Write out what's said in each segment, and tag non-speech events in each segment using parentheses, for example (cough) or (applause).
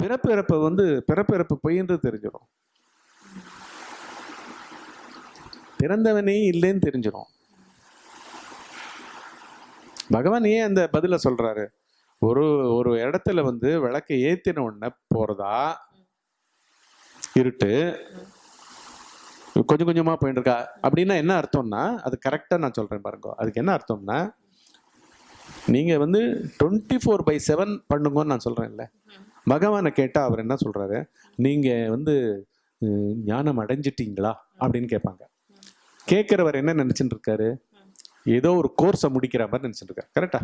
பிறப்பு இறப்பு வந்து பிறப்பு இறப்பு பொய்ன்றது தெரிஞ்சிடும். பிறந்தவனே இல்லைன்னு தெரிஞ்சிடும். பகவான் ஏன் அந்த பதில சொல்றாரு? ஒரு ஒரு இடத்துல வந்து விளக்கை ஏத்தின உடனே போறதா? இருட்டு. கொஞ்சம் கொஞ்சமா போயிட்டு இருக்கா அப்படின்னா என்ன அர்த்தம்னா அது கரெக்டா நான் சொல்றேன் பாருங்க. அதுக்கு என்ன அர்த்தம்னா நீங்க வந்து டுவெண்ட்டி ஃபோர் பை செவன் பண்ணுங்கன்னு நான் சொல்றேன்ல. பகவானை கேட்டால் அவர் என்ன சொல்கிறாரு நீங்கள் வந்து ஞானம் அடைஞ்சிட்டீங்களா? அப்படின்னு கேட்பாங்க. கேட்குறவர் என்ன நினச்சிட்டு இருக்காரு? ஏதோ ஒரு கோர்ஸை முடிக்கிற மாதிரி நினச்சிட்டு இருக்காரு. கரெக்டா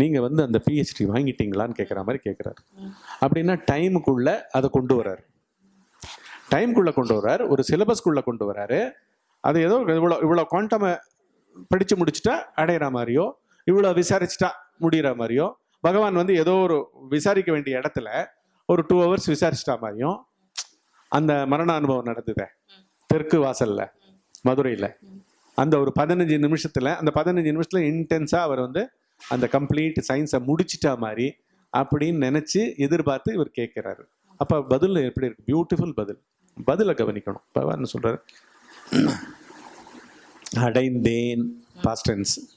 நீங்கள் வந்து அந்த பிஹெச்டி வாங்கிட்டீங்களான்னு கேட்குற மாதிரி கேட்குறாரு. அப்படின்னா டைமுக்குள்ள அதை கொண்டு வர்றாரு. டைம்குள்ள கொண்டு வர்றாரு. ஒரு சிலபஸ்க்குள்ளே கொண்டு வர்றாரு. அது ஏதோ இவ்வளோ இவ்வளோ குவாண்டமை படித்து முடிச்சுட்டா அடையிற மாதிரியோ இவ்வளோ விசாரிச்சுட்டா முடிகிற மாதிரியோ பகவான் வந்து ஏதோ ஒரு விசாரிக்க வேண்டிய இடத்துல ஒரு டூ ஹவர்ஸ் விசாரிச்சிட்டா மாதிரியும் அந்த மரண அனுபவம் நடந்ததே. தெற்கு வாசல்ல மதுரையில். அந்த ஒரு பதினஞ்சு நிமிஷத்துல அந்த பதினஞ்சு நிமிஷத்துல இன்டென்ஸா அவர் வந்து அந்த கம்ப்ளீட் சயின்ஸை முடிச்சிட்டா மாதிரி அப்படின்னு நினைச்சு எதிர்பார்த்து இவர் கேட்கிறாரு. அப்ப பதில் எப்படி இருக்கு? பியூட்டிஃபுல் பதில். பதிலை கவனிக்கணும். பகவான் சொல்றாரு? அடைந்தேன் பாஸ்டன்ஸ்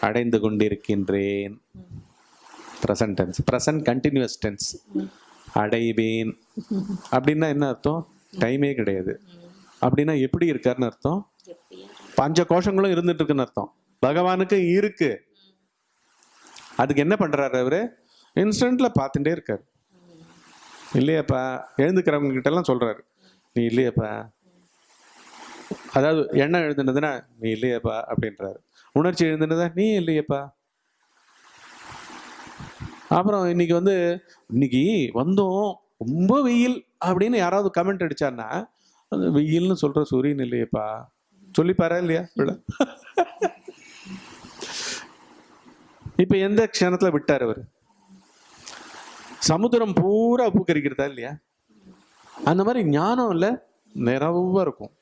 அடைந்து கொண்டிருக்கின்றேன். Present tense present continuous tense அடைவேன். அப்படின்னா என்ன அர்த்தம்? டைமே கிடையாது. அப்படின்னா எப்படி இருக்காருன்னு அர்த்தம்? பஞ்ச கோஷங்களும் இருந்துட்டு இருக்குன்னு அர்த்தம். பகவானுக்கு இருக்கு. அதுக்கு என்ன பண்றாரு அவரு? இன்ஸ்டன்ட்ல பார்த்துட்டே இருக்காரு. இல்லையாப்பா எழுந்துக்கிறவங்க கிட்ட எல்லாம் சொல்றாரு. நீ இல்லையாப்பா. அதாவது எண்ணம் எழுதுனதுன்னா நீ இல்லையாப்பா அப்படின்றாரு. உணர்ச்சி எழுதுனதா நீ இல்லையேப்பா. அப்புறம் இன்னைக்கு வந்து இன்னைக்கு வந்தோம் ரொம்ப வெயில் அப்படின்னு யாராவது கமெண்ட் அடிச்சாருன்னா அந்த வெயில்னு சொல்ற சூரியன் இல்லையேப்பா. சொல்லிப்பாரா இல்லையா பிள்ளை? இப்ப எந்த க்ஷணத்துல விட்டார் அவர்? சமுத்திரம் பூரா பூக்கரிக்கிறதா இல்லையா? அந்த மாதிரி ஞானம் இல்லை நிறைவா இருக்கும்.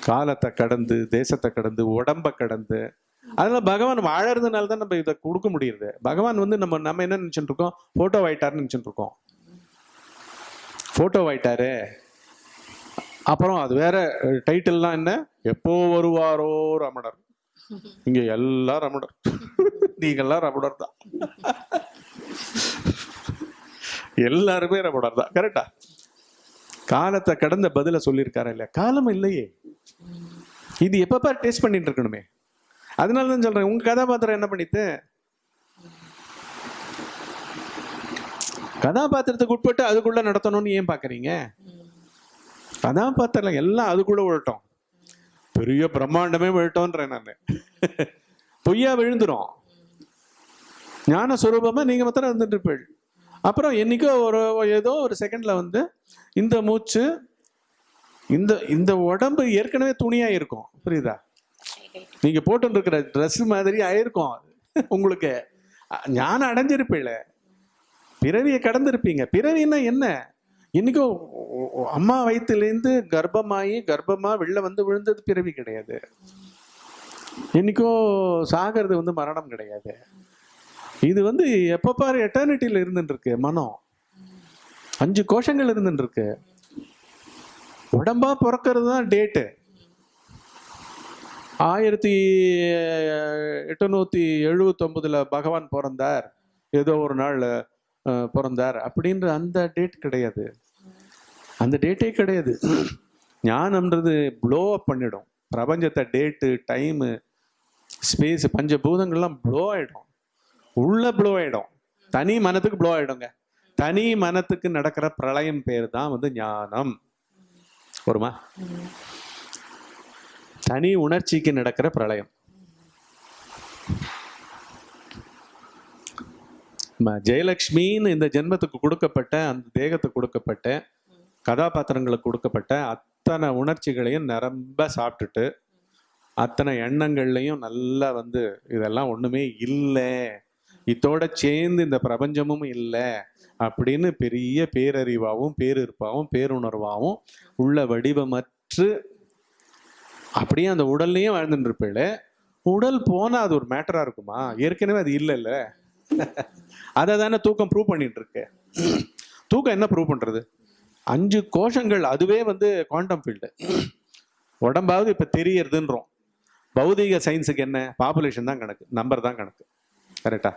காலத்தை கடந்து தேசத்தை கடந்து உடம்பை கடந்து அதனால பகவான் வாழறதுனால தான் நம்ம இதை கொடுக்க முடியுது. பகவான் வந்து நம்ம நம்ம என்ன நினைச்சுட்டு இருக்கோம்? போட்டோ ஆயிட்டாருன்னு நினைச்சுட்டு இருக்கோம். போட்டோ ஆயிட்டாரு அப்புறம் அது வேற டைட்டில்லாம் என்ன? எப்போ வருவாரோ ரமணர். இங்க எல்லாம் ரமணர். நீங்கெல்லாம் ரமணர் தான். எல்லாருமே ரமணர் தான். கரெக்டா காலத்தை கடந்த பதில சொல்லியிருக்காரா இல்லையா? காலம் இல்லையே. இது எப்பப்பா டேஸ்ட் பண்ணிட்டு இருக்கணுமே? அதனால தான் சொல்றேன். உங்க கதாபாத்திரம் என்ன பண்ணிட்டு கதாபாத்திரத்துக்கு உட்பட்டு அதுக்குள்ள நடத்தணும்னு ஏன் பாக்குறீங்க? கதாபாத்திரம் எல்லாம் அதுக்குள்ள விழட்டும் பெரிய பிரம்மாண்டமே விழட்டோன்றேன் நான். பொய்யா விழுந்துடும் ஞான சுரூபமா நீங்க மாத்திரம் இருந்துட்டு இருப்பீள். அப்புறம் என்னைக்கோ ஒரு ஏதோ ஒரு செகண்ட்ல வந்து இந்த மூச்சு இந்த இந்த உடம்பு ஏற்கனவே துணியா இருக்கும் புரியுதா? நீங்க போட்டு இருக்கிற ட்ரெஸ் மாதிரி ஆயிருக்கும் உங்களுக்கு. ஞானம் அடைஞ்சிருப்பீல. பிறவியை கடந்திருப்பீங்க. பிறவின்னா என்ன? இன்னைக்கோ அம்மா வயிற்றுலேருந்து கர்ப்பமாகி கர்ப்பமா வெளில வந்து விழுந்தது பிறவி கிடையாது. இன்னைக்கோ சாகிறது வந்து மரணம் கிடையாது. இது வந்து எப்போ பாரு எட்டர்னிட்டியில் இருந்துருக்கு மனம். அஞ்சு கோஷங்கள் இருந்துருக்கு உடம்பா பிறக்கிறது தான் டேட்டு ஆயிரத்தி எட்டுநூத்தி எழுபத்தொம்பதில் பகவான் பிறந்தார். ஏதோ ஒரு நாள் பிறந்தார். அப்படின்ற அந்த டேட் கிடையாது. அந்த டேட்டே கிடையாது. ஞானம்ன்றது ப்ளோ அப் பண்ணிடும். பிரபஞ்சத்தை டேட்டு டைமு ஸ்பேஸ் பஞ்சபூதங்கள்லாம் ப்ளோ ஆகிடும் உள்ள ப்ளோ ஆகிடும் தனி மனத்துக்கு ப்ளோ ஆகிடுங்க தனி மனத்துக்கு நடக்கிற பிரளயம் பேர் தான் வந்து ஞானம். வருமா தனி உணர்ச்சிக்கு நடக்கிற பிரளயம். ஜெயலக்ஷ்மின்னு இந்த ஜென்மத்துக்கு கொடுக்கப்பட்ட அந்த தேகத்துக்கு கொடுக்கப்பட்ட கதாபாத்திரங்களுக்கு கொடுக்கப்பட்ட அத்தனை உணர்ச்சிகளையும் நிரம்ப சாப்பிட்டுட்டு அத்தனை எண்ணங்கள்லையும் நல்லா வந்து இதெல்லாம் ஒண்ணுமே இல்லை. இதோட சேர்ந்து இந்த பிரபஞ்சமும் இல்லை அப்படின்னு பெரிய பேரறிவாகவும் பேரிருப்பாகவும் பேருணர்வாகவும் உள்ள வடிவமற்று அப்படியே அந்த உடல்லையும் வாழ்ந்துட்டு இருப்பேள உடல் போனா அது ஒரு மேட்டரா இருக்குமா? ஏற்கனவே அது இல்லை இல்ல அதை தானே தூக்கம் ப்ரூவ் பண்ணிட்டு இருக்கு தூக்கம் என்ன ப்ரூவ் பண்றது? அஞ்சு கோஷங்கள் அதுவே வந்து குவாண்டம் ஃபீல்டு உடம்பாவது இப்போ தெரியறதுன்றோம். பௌதிக சயின்ஸுக்கு என்ன? பாப்புலேஷன் தான் கணக்கு. நம்பர் தான் கணக்கு. கரெக்டா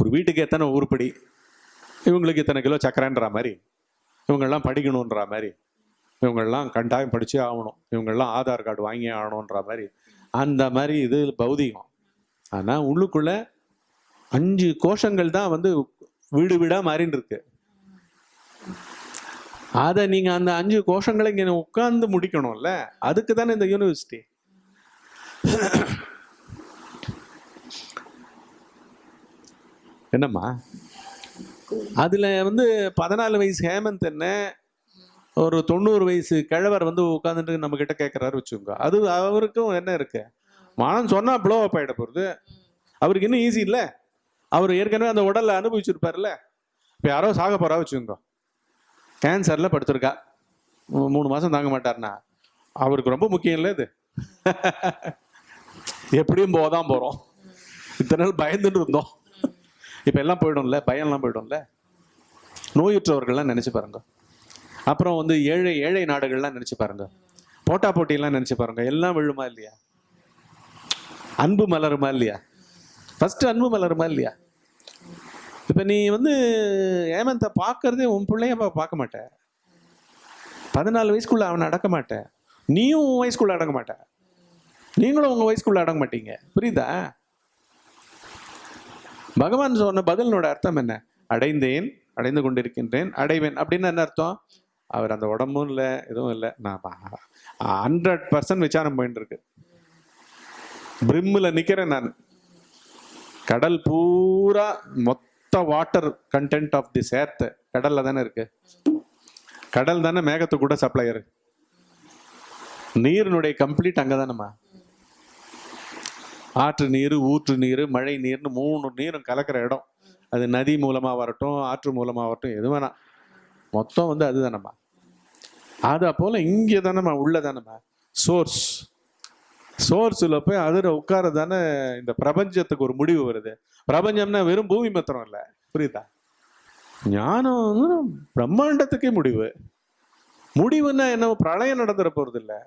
ஒரு வீட்டுக்கு எத்தனை உருப்படி இவங்களுக்கு இத்தனை கிலோ சக்கரன்ற மாதிரி. இவங்கெல்லாம் படிக்கணுன்ற மாதிரி. இவங்கெல்லாம் கண்டாயம் படித்தே ஆகணும். இவங்கெல்லாம் ஆதார் கார்டு வாங்கி ஆகணுன்ற மாதிரி. அந்த மாதிரி இது பௌதிகம். ஆனால் உள்ளுக்குள்ளே அஞ்சு கோஷங்கள் தான் வந்து வீடு வீடாக மாறின்னு இருக்கு. அதை நீங்கள் அந்த அஞ்சு கோஷங்களை இங்கே உட்காந்து முடிக்கணும்ல? அதுக்கு தானே இந்த யூனிவர்சிட்டி என்னம்மா? அதில் வந்து பதினாலு வயசு ஹேமந்த் என்ன? ஒரு தொண்ணூறு வயசு கிழவர் வந்து உட்காந்துட்டு நம்ம கிட்ட கேட்கறாரு வச்சுக்கோங்க. அது அவருக்கும் என்ன இருக்கு? மனம் சொன்னா ப்ளோ அப் ஆயிட போறது. அவருக்கு இன்னும் ஈஸி இல்லை? அவர் ஏற்கனவே அந்த உடல்ல அனுபவிச்சிருப்பார்ல இப்ப யாரோ சாக போறா வச்சுக்கோங்க. கேன்சர்ல படுத்திருக்கா. மூணு மாசம் தாங்க மாட்டார்னா அவருக்கு ரொம்ப முக்கியம் இல்லை இது. (laughs) எப்படியும் போதான் போறோம். இத்தனை நாள் பயந்துட்டு இருந்தோம். இப்ப எல்லாம் போயிடும்ல? பயம்லாம் போயிடும்ல? நோயுற்றவர்கள்லாம் நினைச்சு பாருங்க. அப்புறம் வந்து ஏழை ஏழை நாடுகள்லாம் நினைச்சு பாருங்க. போட்டா போட்டியெல்லாம் நினைச்சு பாருங்க. எல்லாம் விழுமா இல்லையா? அன்பு மலருமா இல்லையா? ஃபர்ஸ்ட் அன்பு மலருமா இல்லையா? இப்ப நீ வந்து ஏமந்த பார்க்கறதே உன் பிள்ளைய பா- பார்க்க மாட்ட. பதினாலு வயசுக்குள்ள அவனை அடக்க மாட்டேன் நீயும் உன் வயசுக்குள்ள அடங்க மாட்டேன் நீங்களும் உங்க வயசுக்குள்ள அடங்க மாட்டீங்க. புரியுதா? பகவான் சொன்ன பதிலனோட அர்த்தம் என்ன? அடைந்தேன் அடைந்து கொண்டிருக்கின்றேன் அடைவேன். அப்படின்னு என்ன அர்த்தம்? அவர் அந்த உடம்பும் இல்லை எதுவும் இல்லை. நான் ஹண்ட்ரட் பர்சன்ட் விசாரம் போயின்னு இருக்கு பிரிம்மில் நிற்கிறேன் நான். கடல் பூரா மொத்த வாட்டர் கண்டென்ட் ஆஃப் தி சேர்த்து கடலில் தானே இருக்கு. கடல் தானே மேகத்துக்கு கூட சப்ளையர் நீரினுடைய கம்ப்ளீட் அங்கே தானேம்மா. ஆற்று நீர் ஊற்று நீர் மழை நீர்னு மூணு நீரும் கலக்கிற இடம். அது நதி மூலமாக வரட்டும் ஆற்று மூலமாக வரட்டும் எது வேணாம். மொத்தம் வந்து அதுதானம்மா அதை போல் இங்கே தானேம்மா உள்ளே தானேம்மா சோர்ஸ் சோர்ஸில் போய் அதில் உட்கார தானே இந்த பிரபஞ்சத்துக்கு ஒரு முடிவு வருது. பிரபஞ்சம்னா வெறும் பூமி மாத்திரம் இல்லை. புரியுதா? ஞானம் பிரம்மாண்டத்துக்கே முடிவு. முடிவுன்னா என்ன? பிரளயம் நடந்துட போறது இல்லை.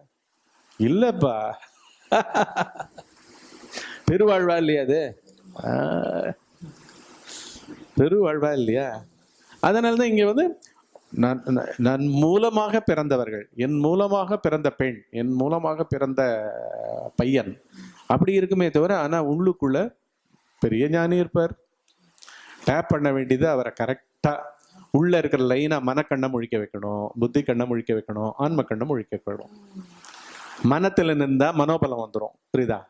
இல்லப்பா. (laughs) பெருவாழ்வா இல்லையா அது? பெருவாழ்வா இல்லையா? அதனால தான் இங்க வந்து நான் நான்- மூலமாக பிறந்தவர்கள் என் மூலமாக பிறந்த பெண் என் மூலமாக பிறந்த பையன். அப்படி இருக்குமே தவிர ஆனால் உள்ளுக்குள்ள பெரிய ஞானி இருப்பார். டேப் பண்ண வேண்டியது அவரை கரெக்டாக உள்ள இருக்கிற லைனா மனக்கண்ணை முழிக்க வைக்கணும் புத்தி கண்ணை முழிக்க வைக்கணும் ஆன்ம கண்ணை முழிக்க வைக்கணும். மனத்துல நின்றா மனோபலம் வந்துடும் புரியுதா?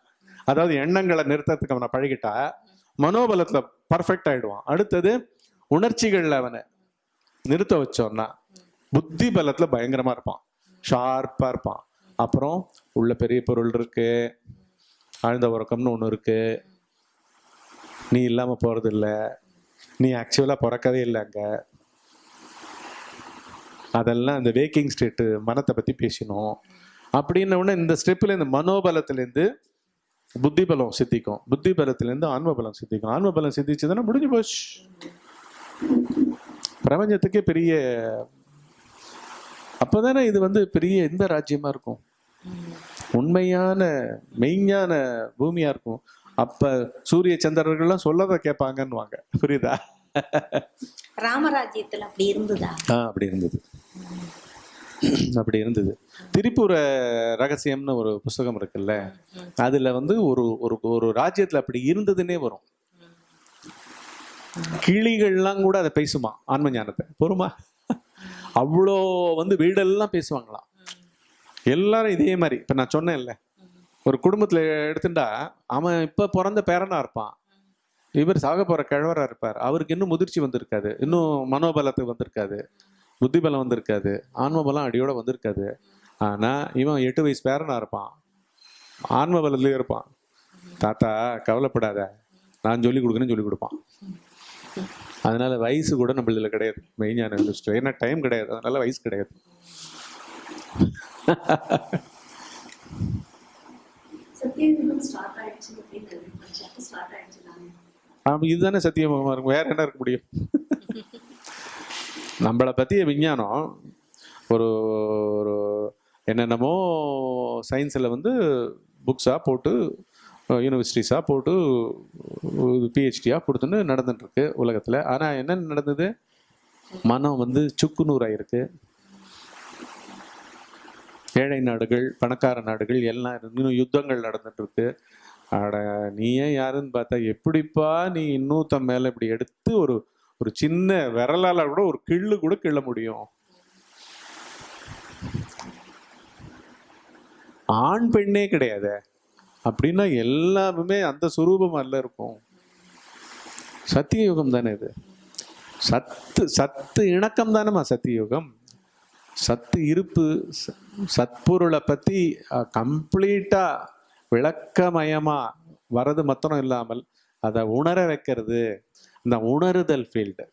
அதாவது எண்ணங்களை நிறுத்தத்துக்கு அவனை பழகிட்டா மனோபலத்துல பர்ஃபெக்ட் ஆயிடுவான். அடுத்தது உணர்ச்சிகள்ல அவனை நிறுத்த வச்சோம்னா புத்தி பலத்துல பயங்கரமா இருப்பான். ஷார்ப்பா இருப்பான். அப்புறம் உள்ள பெரிய பொருள் இருக்கு. ஆழ்ந்த உறக்கம்னு ஒண்ணு இருக்கு. நீ இல்லாம போறது இல்ல நீ ஆக்சுவலா பிறக்கவே இல்லை அங்க. அதெல்லாம் இந்த வேக்கிங் ஸ்டேட்டு மனத்தை பத்தி பேசினோம். அப்படின்ன உடனே இந்த ஸ்டெப்ல இந்த மனோபலத்திலேருந்து புத்தி பலம் சித்திக்கும். புத்தி பலத்திலேருந்து ஆன்ம பலம் சித்திக்கும். ஆன்ம பலம் சித்திச்சதுன்னா முடிஞ்சு போச்சு. பிரபஞ்சத்துக்கே பெரிய அப்பதானே இது வந்து பெரிய எந்த ராஜ்யமா இருக்கும். உண்மையான மெய்ஞான பூமியா இருக்கும். அப்ப சூரிய சந்திரர்கள்லாம் சொல்லதை கேட்பாங்கன்னுவாங்க. புரியுதா? ராமராஜ்யத்துல அப்படி இருந்ததா? ஆ அப்படி இருந்தது. அப்படி இருந்தது. திரிபுர ரகசியம்னு ஒரு புஸ்தகம் இருக்குல்ல அதுல வந்து ஒரு ஒரு ஒரு ராஜ்யத்துல அப்படி இருந்ததுன்னே வரும். கிளிகள்லாம் கூட அதை பேசுமா ஆன்ம ஞானத்தை. பொறுமா அவ்வளோ வந்து வீடெல்லாம் பேசுவாங்களாம். எல்லாரும் இதே மாதிரி. இப்போ நான் சொன்னேன்ல ஒரு குடும்பத்தில் எடுத்துட்டா அவன் இப்போ பிறந்த பேரனா இருப்பான். இவர் சாக போகிற கிழவராக இருப்பார். அவருக்கு இன்னும் முதிர்ச்சி வந்திருக்காது. இன்னும் மனோபலத்துக்கு வந்திருக்காது. புத்திபலம் வந்திருக்காது. ஆன்மபலம் அடியோட வந்திருக்காது. ஆனால் இவன் எட்டு வயசு பேரனா இருப்பான். ஆன்ம பலத்திலேயே இருப்பான். தாத்தா கவலைப்படாத. நான் சொல்லி கொடுக்குறேன்னு சொல்லி கொடுப்பான். அதனால வயசு கூட நம்மளதுல கிடையாது. மெய்ஞான லிஸ்ட் ஏன்னா டைம் கிடையாது. அதனால வயசு கிடையாது. இதுதானே சத்தியமாக இருக்கும். வேற என்ன இருக்க முடியும்? நம்மளை பற்றிய விஞ்ஞானம் ஒரு ஒரு என்னென்னமோ சயின்ஸில் வந்து புக்ஸாக போட்டு யூனிவர்சிட்டிஸாக போட்டு பிஹெச்டியாக கொடுத்துன்னு நடந்துட்டுருக்கு உலகத்தில். ஆனால் என்ன நடந்தது? மனம் வந்து சுக்குநூறாயிருக்கு. ஏழை நாடுகள் பணக்கார நாடுகள் எல்லாம் இன்னும் யுத்தங்கள் நடந்துட்டுருக்கு. அட நீ ஏன் யாருன்னு பார்த்தா எப்படிப்பா நீ இன்னொருத்தன் மேலே இப்படி எடுத்து ஒரு ஒரு சின்ன விரலால் கூட ஒரு கிள்ளு கூட கிள்ள முடியும்? ஆண் பெண்ணே கிடையாது. அப்படின்னா எல்லாருமே அந்த சுரூபம் அல்ல இருக்கும். சத்தியயுகம் தானே இது. சத்து சத்து இணக்கம் தானேமா சத்தியயுகம். சத்து இருப்பு சத்பொருளை பற்றி கம்ப்ளீட்டாக விளக்கமயமா வரது மாத்திரம் இல்லாமல் அதை உணர வைக்கிறது. இந்த உணருதல் ஃபீல்டு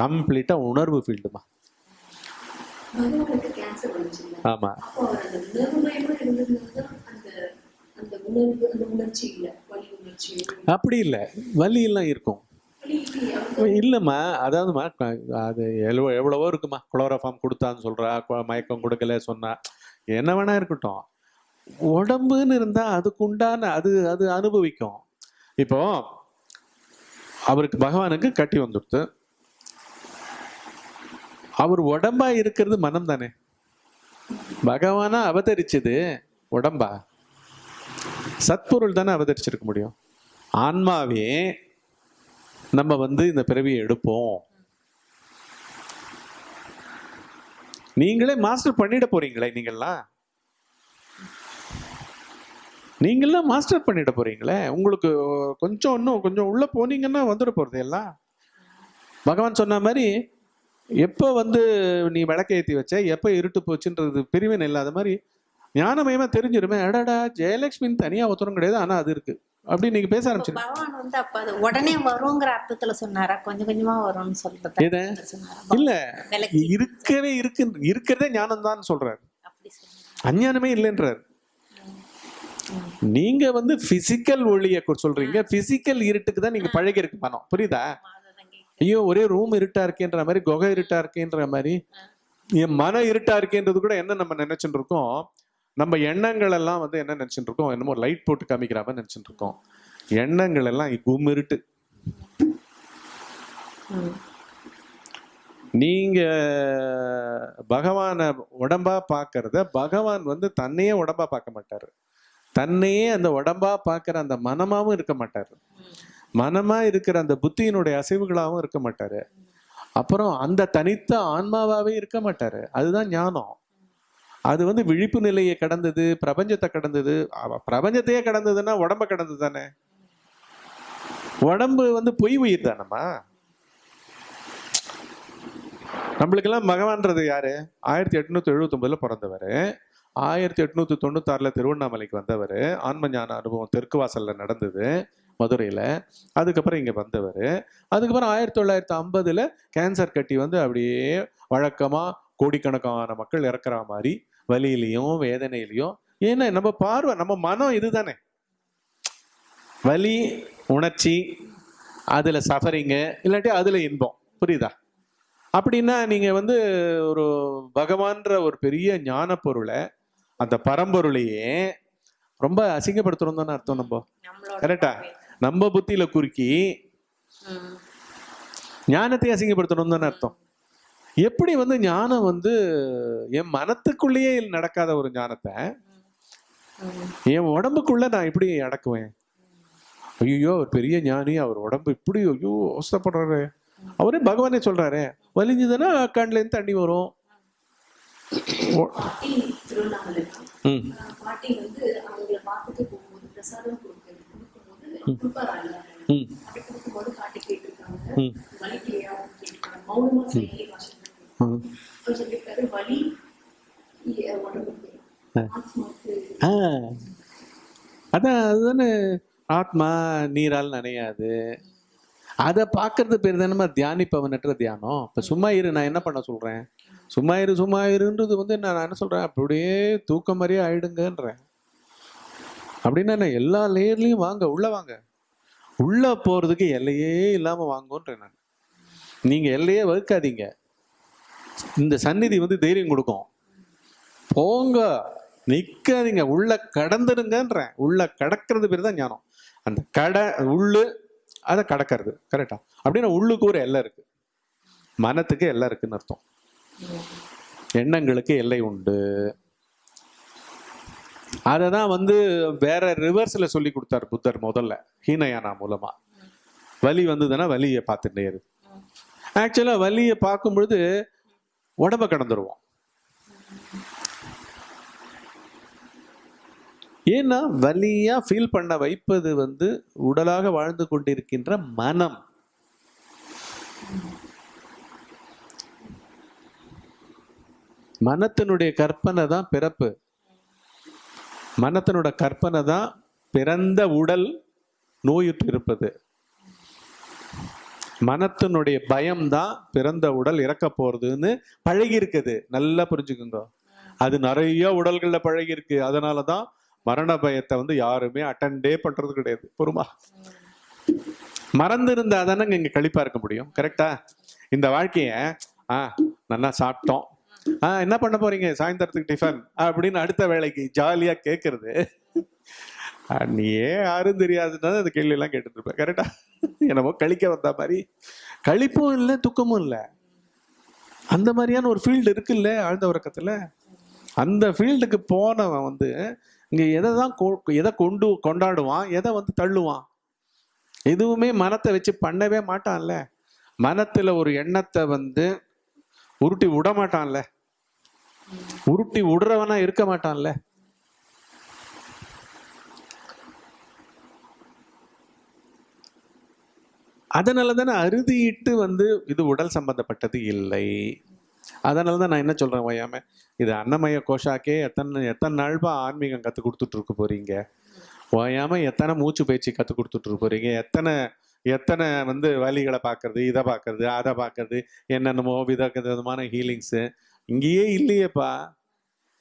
கம்ப்ளீட்டாக உணர்வு ஃபீல்டுமா ஆமாம் அந்த உணர்வு உணர்ச்சி இல்ல. வலி உணர்ச்சி அப்படி இல்லை. வலியெல்லாம் இருக்கும். இல்லைம்மா அதாவதுமா அது எவ்வளோ எவ்வளவோ இருக்குமா குளோரோஃபார்ம் கொடுத்தான்னு சொல்கிறா மயக்கம் கொடுக்கல சொன்னா. என்ன வேணா இருக்கட்டும். உடம்புன்னு இருந்தால் அதுக்குண்டான அது அது அனுபவிக்கும். இப்போ அவருக்கு பகவானுக்கு கட்டி வந்துடுத்து. அவர் உடம்பா இருக்கிறது மனம் தானே பகவானா அவதரிச்சது உடம்பா. சத்பொருள் தானே அவதரிச்சிருக்க முடியும். ஆன்மாவே நம்ம வந்து இந்த பிறவியை எடுப்போம். நீங்களே மாஸ்டர் பண்ணிட போறீங்களே நீங்கள்லாம்? நீங்களாம் மாஸ்டர் பண்ணிட போறீங்களே? உங்களுக்கு கொஞ்சம் இன்னும் கொஞ்சம் உள்ள போனீங்கன்னா வந்துட போறது எல்லாம் பகவான் சொன்ன மாதிரி எப்போ வந்து நீ விளக்கேத்தி வச்ச எப்போ இருட்டு போச்சுன்றது பிரிவினை இல்லாத மாதிரி ஞானமயமா தெரிஞ்சிருமே. அடடா ஜெயலட்சுமின்னு தனியா ஒருத்தரும் கிடையாது ஆனா அது இருக்கு. அப்படி நீங்க பேச ஆரம்பிச்சு பகவான் வந்து அப்ப அது உடனே வருங்கிற அர்த்தத்துல சொன்னாரா? கொஞ்சம் கொஞ்சமா வரும்னு சொல்றது இல்ல. இருக்கவே இருக்கு. இருக்கிறதே ஞானம் தான் சொல்றாரு அஞ்ஞானமே இல்லைன்றார். நீங்க வந்து பிசிக்கல் ஒளிய சொல்றீங்க. பிசிக்கல் இருட்டுக்கு தான் நீங்க பழகி இருக்கு மனம் புரியுதா. ஐயோ ஒரே ரூம் இருட்டா இருக்கேன்ற மாதிரி குகை இருட்டா இருக்கேன்ற மாதிரி என் மன இருட்டா இருக்கேன்றது கூட என்ன நம்ம நினைச்சுட்டு இருக்கோம்? நம்ம எண்ணங்கள் எல்லாம் வந்து என்ன நினைச்சுட்டு இருக்கோம் என்னமோ லைட் போட்டு காமிக்கிற மாதிரி நினைச்சுட்டு இருக்கோம் எண்ணங்கள் எல்லாம் குமிருட்டு நீங்க பகவானை உடம்பா பார்க்கறத பகவான் வந்து தன்னையே உடம்பா பார்க்க மாட்டாரு. தன்னையே அந்த உடம்பா பார்க்குற அந்த மனமாவும் இருக்க மாட்டாரு. மனமா இருக்கிற அந்த புத்தியினுடைய அசைவுகளாகவும் இருக்க மாட்டாரு. அப்புறம் அந்த தனித்த ஆன்மாவாவே இருக்க மாட்டாரு. அதுதான் ஞானம். அது வந்து விழிப்பு நிலையை கடந்தது பிரபஞ்சத்தை கடந்தது. அவ- பிரபஞ்சத்தையே கடந்ததுன்னா உடம்ப கடந்தது தானே? உடம்பு வந்து பொய் உயிர் தானம்மா? நம்மளுக்கெல்லாம் மகவான்றது யாரு? ஆயிரத்தி எட்நூத்தி எழுபத்தி ஒன்பதுல பிறந்தவர். ஆயிரத்தி எட்நூத்தி தொண்ணூத்தாறுல திருவண்ணாமலைக்கு வந்தவர். ஆன்ம ஞான அனுபவம் தெற்கு வாசல்ல நடந்தது மதுரையில. அதுக்கப்புறம் இங்க வந்தவர். அதுக்கப்புறம் ஆயிரத்தி தொள்ளாயிரத்தி ஐம்பதுல கேன்சர் கட்டி வந்து அப்படியே வழக்கமா கோடிக்கணக்கான மக்கள் இறக்குற மாதிரி வலியிலையும் வேதனையிலையும். ஏன்னா நம்ம பார்வை நம்ம மனம் இதுதானே. வலி உணர்ச்சி அதுல சஃபரிங்கு இல்லாட்டி அதுல இன்பம். புரியுதா? அப்படின்னா நீங்க வந்து ஒரு பகவான்ற ஒரு பெரிய ஞான பொருளை அந்த பரம்பொருளையே ரொம்ப அசிங்கப்படுத்துறோம் தானே அர்த்தம் நம்ம? கரெக்டா நம்ம புத்தியில குறுக்கி. ஞானத்தை அசிங்கப்படுத்தணும் தானே அர்த்தம்? எப்படி வந்து ஞானம் வந்து என் மனத்துக்குள்ளேயே நடக்காத ஒரு ஞானத்தை. என் உடம்புக்குள்ள நான் எப்படி அடக்குவேன்? ஐயோ அவர் பெரிய ஞானி அவர் உடம்பு இப்படி ஐயோ அவஸ்தப்படுறாரு. அவரே பகவானே சொல்றாரு வலிஞ்சதுன்னா கண்ணுல இருந்து தண்ணி வரும். ம். சொல்லியிருக்காரு வலி ஆ. அதான் அதுதானே. ஆத்மா நீரால் நனையாது. அதை பார்க்கறது பேர் தானே தியானிப்பவனற்ற தியானம். இப்போ சும்மா இரு நான் என்ன பண்ண சொல்றேன்? சும்மா இரு சும்மா இருன்றது வந்து நான் என்ன சொல்றேன்? அப்படியே தூக்கம் மாதிரியே ஆயிடுங்கன்றேன். அப்படின்னா எல்லா லேயர்லயும் வாங்க உள்ள வாங்க. உள்ள போறதுக்கு எல்லையே இல்லாம வாங்கன்றேன் நான். நீங்க எல்லையே வகுக்காதீங்க. இந்த சந்நிதி வந்து தைரியம் கொடுக்கும். போங்க நிற்காதீங்க உள்ள கடந்துருங்கன்றேன் உள்ள கடக்கிறது பேர் தான் ஞானம். அந்த கடை உள்ளு அதை கடக்கிறது கரெக்டா அப்படின்னா உள்ளுக்கு ஒரு எல்லை இருக்கு. மனத்துக்கு எல்லை இருக்குன்னு அர்த்தம். எண்ணங்களுக்கு எல்லை உண்டு. அதை தான் வந்து வேற ரிவர்ஸ்ல சொல்லி கொடுத்தார் புத்தர் முதல்ல ஹீனயானா மூலமா. வலி வந்ததுன்னா வலியை பார்த்துட்டே இருக்கு ஆக்சுவலா வலியை பார்க்கும் பொழுது உடம்ப கடந்துருவோம். ஏன்னா வலியா ஃபீல் பண்ண வைப்பது வந்து உடலாக வாழ்ந்து கொண்டிருக்கின்ற மனம். மனத்தினுடைய கற்பனை தான் பிறப்பு. மனத்தினோட கற்பனை தான் பிறந்த உடல் நோயுற்று இருப்பது மனத்தினுடைய பயம்தான் பிறந்த உடல் இறக்க போறதுன்னு பழகி இருக்குது நல்லா புரிஞ்சுக்குங்க. அது நிறைய உடல்கள்ல பழகி இருக்கு அதனாலதான் மரண பயத்தை வந்து யாருமே அட்டெண்டே பண்றது கிடையாது. பொறுமா மறந்து இருந்தா தானே இங்க கழிப்பா இருக்க முடியும். கரெக்டா இந்த வாழ்க்கைய ஆ நல்லா சாப்பிட்டோம். ஆ என்ன பண்ண போறீங்க? சாயந்தரத்துக்கு டிஃபன் அப்படின்னு அடுத்த வேலைக்கு ஜாலியா கேட்கறது நீ ஏன் யாரும் தெரியாதுன்னா அந்த கேள்வியெல்லாம் எல்லாம் கேட்டுட்டு இருப்பேன் கரெக்டா என்னமோ கழிக்க வந்த மாதிரி. கழிப்பும் இல்லை துக்கமும் இல்லை. அந்த மாதிரியான ஒரு ஃபீல்டு இருக்குல்ல ஆழ்ந்த உறக்கத்தில்? அந்த ஃபீல்டுக்கு போனவன் வந்து இங்கே எதை தான் கொ- எதை கொண்டு கொண்டாடுவான் எதை வந்து தள்ளுவான்? எதுவுமே மனத்தை வச்சு பண்ணவே மாட்டான்ல. மனத்தில் ஒரு எண்ணத்தை வந்து உருட்டி விட மாட்டான்ல உருட்டி விடுறவனா இருக்க மாட்டான்ல. அதனால தானே அறுதியிட்டு வந்து இது உடல் சம்பந்தப்பட்டது இல்லை. அதனால தான் நான் என்ன சொல்கிறேன் ஓயாம இது அன்னமய கோஷாக்கே எத்தனை எத்தனை நாள்பா ஆன்மீகம் கற்றுக் கொடுத்துட்டு இருக்க போறீங்க? ஓயாம எத்தனை மூச்சு பயிற்சி கற்றுக் கொடுத்துட்டு போகிறீங்க போறீங்க? எத்தனை எத்தனை வந்து வழிகளை பார்க்கறது இதை பார்க்கறது அதை பார்க்கறது என்னென்னமோ வித விதமான ஹீலிங்ஸு இங்கேயே இல்லையேப்பா.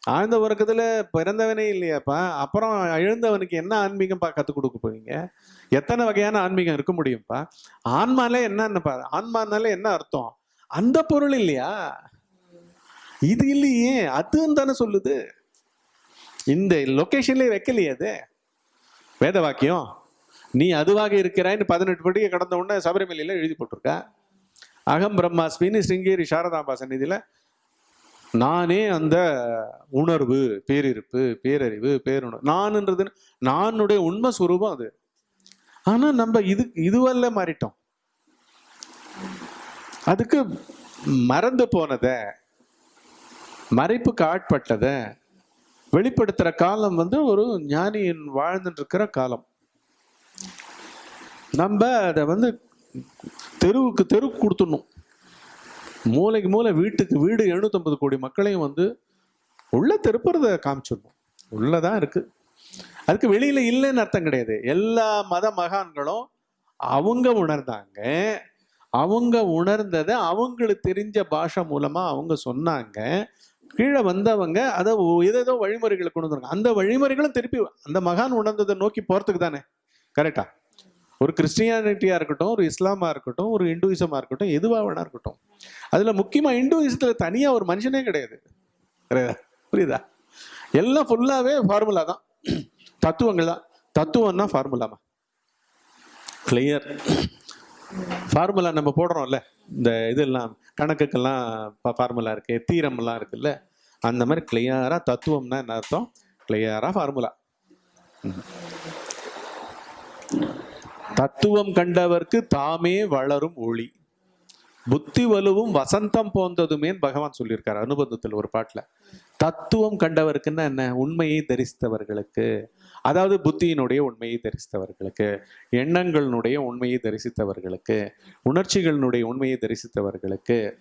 ஆழ்ந்த உறக்கத்துல பிறந்தவனே இல்லையாப்பா? அப்புறம் எழுந்தவனுக்கு என்ன ஆன்மீகம்ப்பா கற்றுக் கொடுக்க போவீங்க எத்தனை வகையான ஆன்மீகம் இருக்க முடியும்ப்பா? ஆன்மாலே என்னன்னு ஆன்மானாலே என்ன அர்த்தம்? அந்த பொருள் இல்லையா? இது இல்லையே. அதுன்னு தானே சொல்லுது. இந்த லொக்கேஷன்லேயே வைக்கலையே அது. வேத வாக்கியம் நீ அதுவாக இருக்கிறாய்னு பதினெட்டு படிக்க கடந்த உடனே சபரிமலையில எழுதி போட்டிருக்க? அகம் பிரம்மாஸ்மின்னு சிங்கேரி சாரதாம்பா சந்நிதியில நானே அந்த உணர்வு பேரிருப்பு பேரறிவு பேருணர்வு நான்ன்றது நானுடைய உண்மை சுரூபம் அது. ஆனா நம்ம இது இதுவல்ல மாறிட்டோம். அதுக்கு மறந்து போனத மறைப்புக்கு ஆட்பட்டத வெளிப்படுத்துற காலம் வந்து ஒரு ஞானியின் வாழ்ந்துட்டு இருக்கிற காலம். நம்ம அதை வந்து தெருவுக்கு தெரு கொடுத்துடணும். மூளைக்கு மூளை வீட்டுக்கு வீடு 750 கோடி மக்களையும் வந்து உள்ள திருப்புறத காமிச்சிடணும் உள்ளதான் இருக்கு. அதுக்கு வெளியில இல்லைன்னு அர்த்தம் கிடையாது. எல்லா மத மகான்களும் அவங்க உணர்ந்தாங்க. அவங்க உணர்ந்ததை அவங்களுக்கு தெரிஞ்ச பாஷை மூலமா அவங்க சொன்னாங்க. கீழே வந்தவங்க அதை ஏதேதோ வழிமுறைகளை கொண்டு வந்தாங்க அந்த வழிமுறைகளும் திருப்பி அந்த மகான் உணர்ந்ததை நோக்கி போறதுக்கு தானே. கரெக்டா ஒரு கிறிஸ்டியானிட்டியா இருக்கட்டும் ஒரு இஸ்லாமா இருக்கட்டும் ஒரு இந்துவிசமா இருக்கட்டும் எதுவா வேணா இருக்கட்டும். அதில் முக்கியமாக இந்துவிசத்தில் தனியாக ஒரு மனுஷனே கிடையாது. கிடையாதா? புரியுதா? எல்லாம் ஃபுல்லாகவே ஃபார்முலா தான். தத்துவங்கள் தான். தத்துவம்னா ஃபார்முலாமா கிளியர் ஃபார்முலா நம்ம போடுறோம்ல. இந்த இதெல்லாம் கணக்குக்கெல்லாம் ஃபார்முலா இருக்கு தீரம்லாம் இருக்குல்ல. அந்த மாதிரி கிளியராக தத்துவம்னா என்ன அர்த்தம்? கிளியராக ஃபார்முலா தத்துவம் கண்டவர்க்கு தாமே வளரும் ஒளி. புத்தி வலுவும் வசந்தம் போந்ததுமேன்னு பகவான் சொல்லியிருக்காரு அனுபந்தத்தில் ஒரு பாட்டில். தத்துவம் கண்டவருக்குன்னா என்ன? உண்மையை தரிசித்தவர்களுக்கு. அதாவது புத்தியினுடைய உண்மையை தரிசித்தவர்களுக்கு எண்ணங்களினுடைய உண்மையை தரிசித்தவர்களுக்கு உணர்ச்சிகளினுடைய உண்மையை தரிசித்தவர்களுக்கு.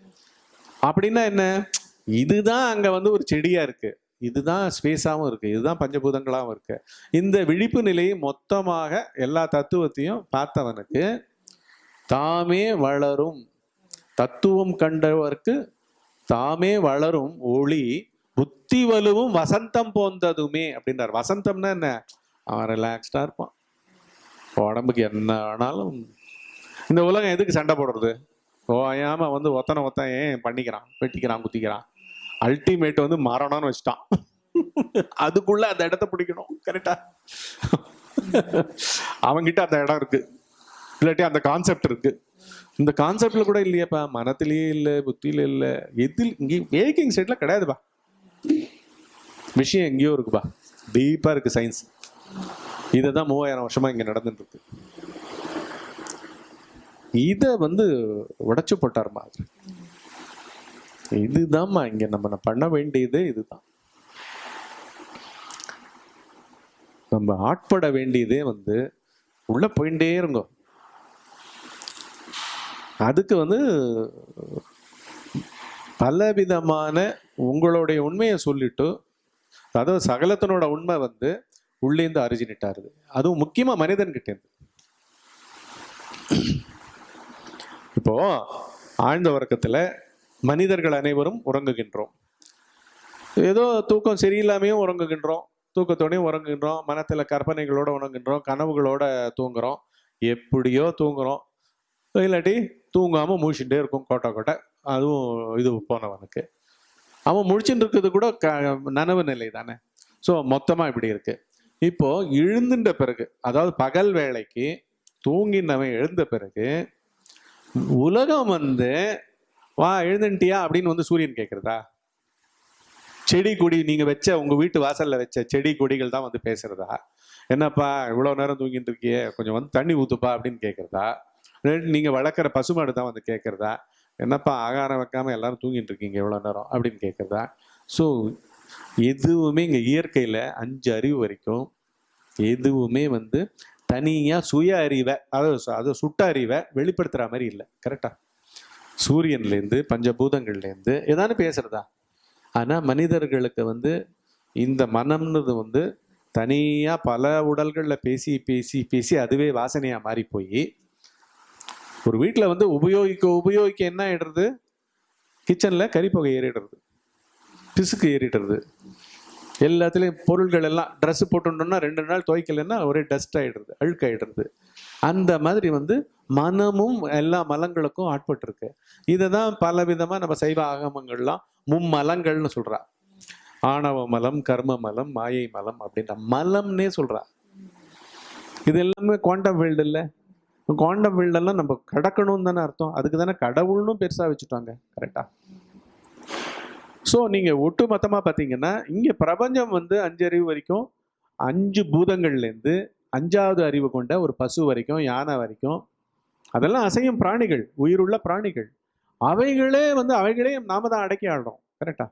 அப்படின்னா என்ன? இதுதான் அங்கே வந்து ஒரு செடியாக இருக்குது இதுதான் ஸ்பேஸாகவும் இருக்குது இதுதான் பஞ்சபூதங்களாகவும் இருக்குது இந்த விழிப்பு நிலையை மொத்தமாக எல்லா தத்துவத்தையும் பார்த்தவனுக்கு தாமே வளரும். தத்துவம் கண்டவர்க்கு தாமே வளரும் ஒளி புத்தி வலுவும் வசந்தம் போந்ததுமே அப்படின்றார். வசந்தம்னா என்ன? அவன் ரிலாக்ஸ்டா இருப்பான். உடம்புக்கு என்ன ஆனாலும் இந்த உலகம் எதுக்கு சண்டை போடுறது? ஓயாம வந்து ஒத்தனை ஒத்தன் ஏன் பண்ணிக்கிறான் வெட்டிக்கிறான் குத்திக்கிறான்? அல்டிமேட் வந்து மரணம்னு வச்சுட்டான். அதுக்குள்ள அந்த இடத்த பிடிக்கணும். கரெக்டா அவன்கிட்ட அந்த இடம் இருக்கு. இல்லாட்டி அந்த கான்செப்ட் இருக்கு. இந்த கான்செப்ட்ல கூட இல்லையேப்பா. மனத்திலேயே இல்லை புத்தியில இல்லை. எதில் இங்கே வேக்கிங் ஸ்டேட்ல கிடையாதுப்பா. விஷயம் எங்கேயோ இருக்குப்பா. டீப்பா இருக்கு சயின்ஸ் இதை தான் மூவாயிரம் வருஷமா இங்க நடந்துட்டு இருக்கு இதை வந்து உடைச்சு போட்டாருமா இதுதான்மா இங்க நம்ம பண்ண வேண்டியது இதுதான். நம்ம ஆட்பட வேண்டியதே வந்து உள்ள போயிட்டே இருங்கோ. அதுக்கு வந்து பலவிதமான உங்களுடைய உண்மையை சொல்லிட்டு அதாவது சகலத்தினோட உண்மை வந்து உள்ளேந்து அரிஜினிட்டாருது அதுவும் முக்கியமா மனிதன்கிட்டேருந்து இப்போ ஆழ்ந்த உறக்கத்துல மனிதர்கள் அனைவரும் உறங்குகின்றோம். ஏதோ தூக்கம் சரியில்லாமையும் உறங்குகின்றோம். தூக்கத்தோடையும் உறங்குகின்றோம். மனத்துல கற்பனைகளோட உறங்குகின்றோம். கனவுகளோட தூங்குறோம். எப்படியோ தூங்குறோம். இல்லாட்டி தூங்காமல் முழிச்சுட்டே இருக்கும் கோட்டை கோட்டை. அதுவும் இது போனவனுக்கு. அவன் முழிச்சுட்டு இருக்கிறது கூட க நனவு நிலை தானே. ஸோ மொத்தமாக இப்படி இருக்கு. இப்போ எழுந்துட்ட பிறகு அதாவது பகல் வேலைக்கு தூங்கினவன் எழுந்த பிறகு உலகம் வந்து வா எழுந்துட்டியா அப்படின்னு வந்து சூரியன் கேட்குறதா செடி கொடி நீங்கள் வச்ச உங்கள் வீட்டு வாசலில் வச்ச செடி கொடிகள் தான் வந்து பேசுறதா? என்னப்பா இவ்வளோ நேரம் தூங்கிட்டு இருக்கியே? கொஞ்சம் வந்து தண்ணி ஊத்துப்பா அப்படின்னு கேட்குறதா நீங்கள் நீங்க வளர்க்குற பசுமாடு தான் வந்து கேட்கறதா? என்னப்பா ஆகாரம் வைக்காம எல்லாரும் தூங்கிட்டு இருக்கீங்க எவ்வளோ நேரம்? அப்படின்னு கேட்குறதா? ஸோ எதுவுமே இங்கே இயற்கையில் அஞ்சு அறிவு வரைக்கும் எதுவுமே வந்து தனியாக சுய அறிவை அதாவது அதை சுட்ட அறிவை வெளிப்படுத்துகிற மாதிரி இல்லை. கரெக்டா சூரியன்லேருந்து பஞ்சபூதங்கள்லேருந்து ஏதானு பேசுறதா? ஆனால் மனிதர்களுக்கு வந்து இந்த மனம்னது வந்து தனியாக பல உடல்களில் பேசி பேசி பேசி அதுவே வாசனையாக மாறி போய் ஒரு வீட்டில் வந்து உபயோகிக்க உபயோகிக்க என்ன ஆகிடுறது கிச்சனில் கறிப்புகை ஏறிடுறது. பிசுக்கு ஏறிடுறது. எல்லாத்துலேயும் பொருள்கள் எல்லாம் ட்ரெஸ்ஸு போட்டுட்டோம்னா ரெண்டு நாள் துவைக்கலைன்னா ஒரே டஸ்ட் ஆயிடுறது அழுக்காயிடுறது. அந்த மாதிரி வந்து மனமும் எல்லா மலங்களுக்கும் ஆட்பட்டுருக்கு. இதை தான் பல விதமாக நம்ம சைவ ஆகமங்கள்லாம் மும்மலங்கள்னு சொல்கிறா ஆணவ மலம் கர்ம மலம் மாயை மலம் அப்படின்ற மலம்னே சொல்கிறா இது எல்லாமே குவாண்டம் ஃபீல்டு இல்லை. குவாண்டம் ஃபீல்டெல்லாம் நம்ம கடக்கணும்னு தானே அர்த்தம். அதுக்கு தானே கடவுள்னும் பெருசாக வச்சுட்டாங்க. கரெக்டாக ஸோ நீங்கள் ஒட்டு மொத்தமாக பார்த்தீங்கன்னா இங்கே பிரபஞ்சம் வந்து அஞ்சு அறிவு வரைக்கும் அஞ்சு பூதங்கள்லேருந்து அஞ்சாவது அறிவு கொண்ட ஒரு பசு வரைக்கும் யானை வரைக்கும் அதெல்லாம் அசையும் பிராணிகள் உயிருள்ள பிராணிகள். அவைகளே வந்து அவைகளே நாம தான் அடக்கி ஆடுறோம் கரெக்டா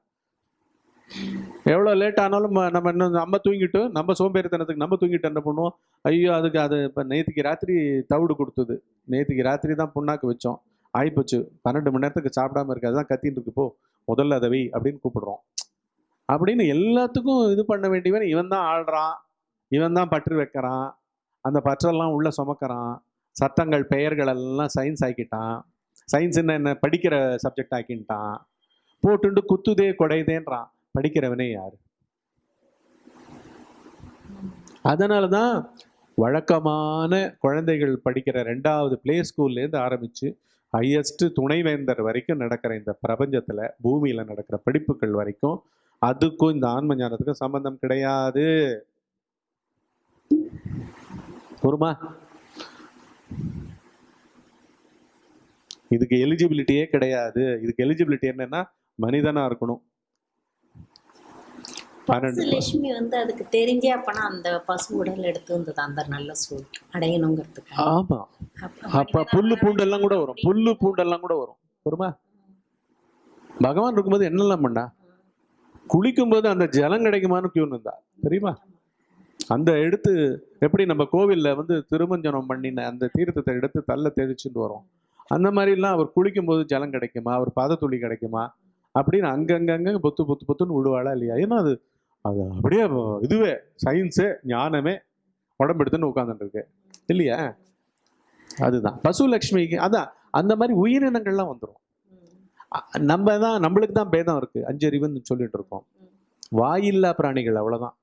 எவ்வளோ லேட் ஆனாலும் நம்ம இன்னும் நம்ம தூங்கிட்டு நம்ம சோம்பேறித்தனத்துக்கு நம்ம தூங்கிட்டு என்ன பண்ணுவோம்? ஐயோ அதுக்கு அது இப்போ நேற்றுக்கு ராத்திரி தவிடு கொடுத்தது. நேற்றுக்கு ராத்திரி தான் புண்ணாக்கு வச்சோம். ஆயிப்போச்சு. பன்னெண்டு மணி நேரத்துக்கு சாப்பிடாம இருக்கு. அதுதான் கத்தின்னு இருக்கு. போ முதல்ல அதை வை அப்படின்னு கூப்பிடுறோம். அப்படின்னு எல்லாத்துக்கும் இது பண்ண வேண்டியவன் இவன் தான் ஆள்றான். இவன் தான் பற்று வைக்கிறான். அந்த பற்றெல்லாம் உள்ள சுமக்கிறான். சத்தங்கள் பெயர்கள் எல்லாம் சயின்ஸ் ஆக்கிட்டான். சயின்ஸ் என்ன என்ன படிக்கிற சப்ஜெக்ட் ஆக்கின்ட்டான் போட்டுண்டு குத்துதே கொடைதேன்றான். படிக்கிறவனே யார்? அதனால தான் வழக்கமான குழந்தைகள் படிக்கிற ரெண்டாவது பிளே ஸ்கூல்லேருந்து ஆரம்பித்து ஹையஸ்ட் துணைவேந்தர் வரைக்கும் நடக்கிற இந்த பிரபஞ்சத்தில் பூமியில் நடக்கிற படிப்புகள் வரைக்கும் அதுக்கும் இந்த ஆன்ம ஞானத்துக்கும் சம்பந்தம் கிடையாது. பொறுமா? இதுக்கு எலிஜிபிலிட்டியே கிடையாது. இதுக்கு எலிஜிபிலிட்டி என்னன்னா மனிதனாக இருக்கணும். பன்னெண்டு லட்சுமி வந்து அதுக்கு தெரிஞ்சே அப்பனா அந்த பசு உடல் எடுத்து வந்தது? அந்த நல்ல சூழ் அடையணுங்கிறதுக்கு. ஆமா. அப்ப புல்லு பூண்டெல்லாம் கூட வரும். புல்லு பூண்டெல்லாம் கூட வரும். பொறுமா பகவான் இருக்கும்போது என்னெல்லாம் பண்ணா? குளிக்கும்போது அந்த ஜலம் கிடைக்குமான்னு கியூன் இருந்தா தெரியுமா? அந்த எடுத்து எப்படி நம்ம கோவில்ல வந்து திருமஞ்சனம் பண்ணின அந்த தீர்த்தத்தை எடுத்து தள்ள தெளிச்சுட்டு வரோம். அந்த மாதிரிலாம் அவர் குளிக்கும்போது ஜலம் கிடைக்குமா? அவர் பாதத்துளி கிடைக்குமா? அப்படின்னு அங்கங்கங்க பொத்து பொத்து பொத்துன்னு விடுவாளா இல்லையா? ஏன்னா அது அது அப்படியே இதுவே சயின்ஸு ஞானமே உடம்பு எடுத்துன்னு உட்காந்துட்டு இல்லையா? அதுதான். பசு லக்ஷ்மிக்கு அதான் அந்த மாதிரி உயிரினங்கள்லாம் வந்துடும் நம்ம தான் நம்மளுக்கு தான் பேதம் இருக்குது அஞ்சறிவுன்னு சொல்லிட்டு இருக்கோம் வாயில்லா பிராணிகள் அவ்வளோதான்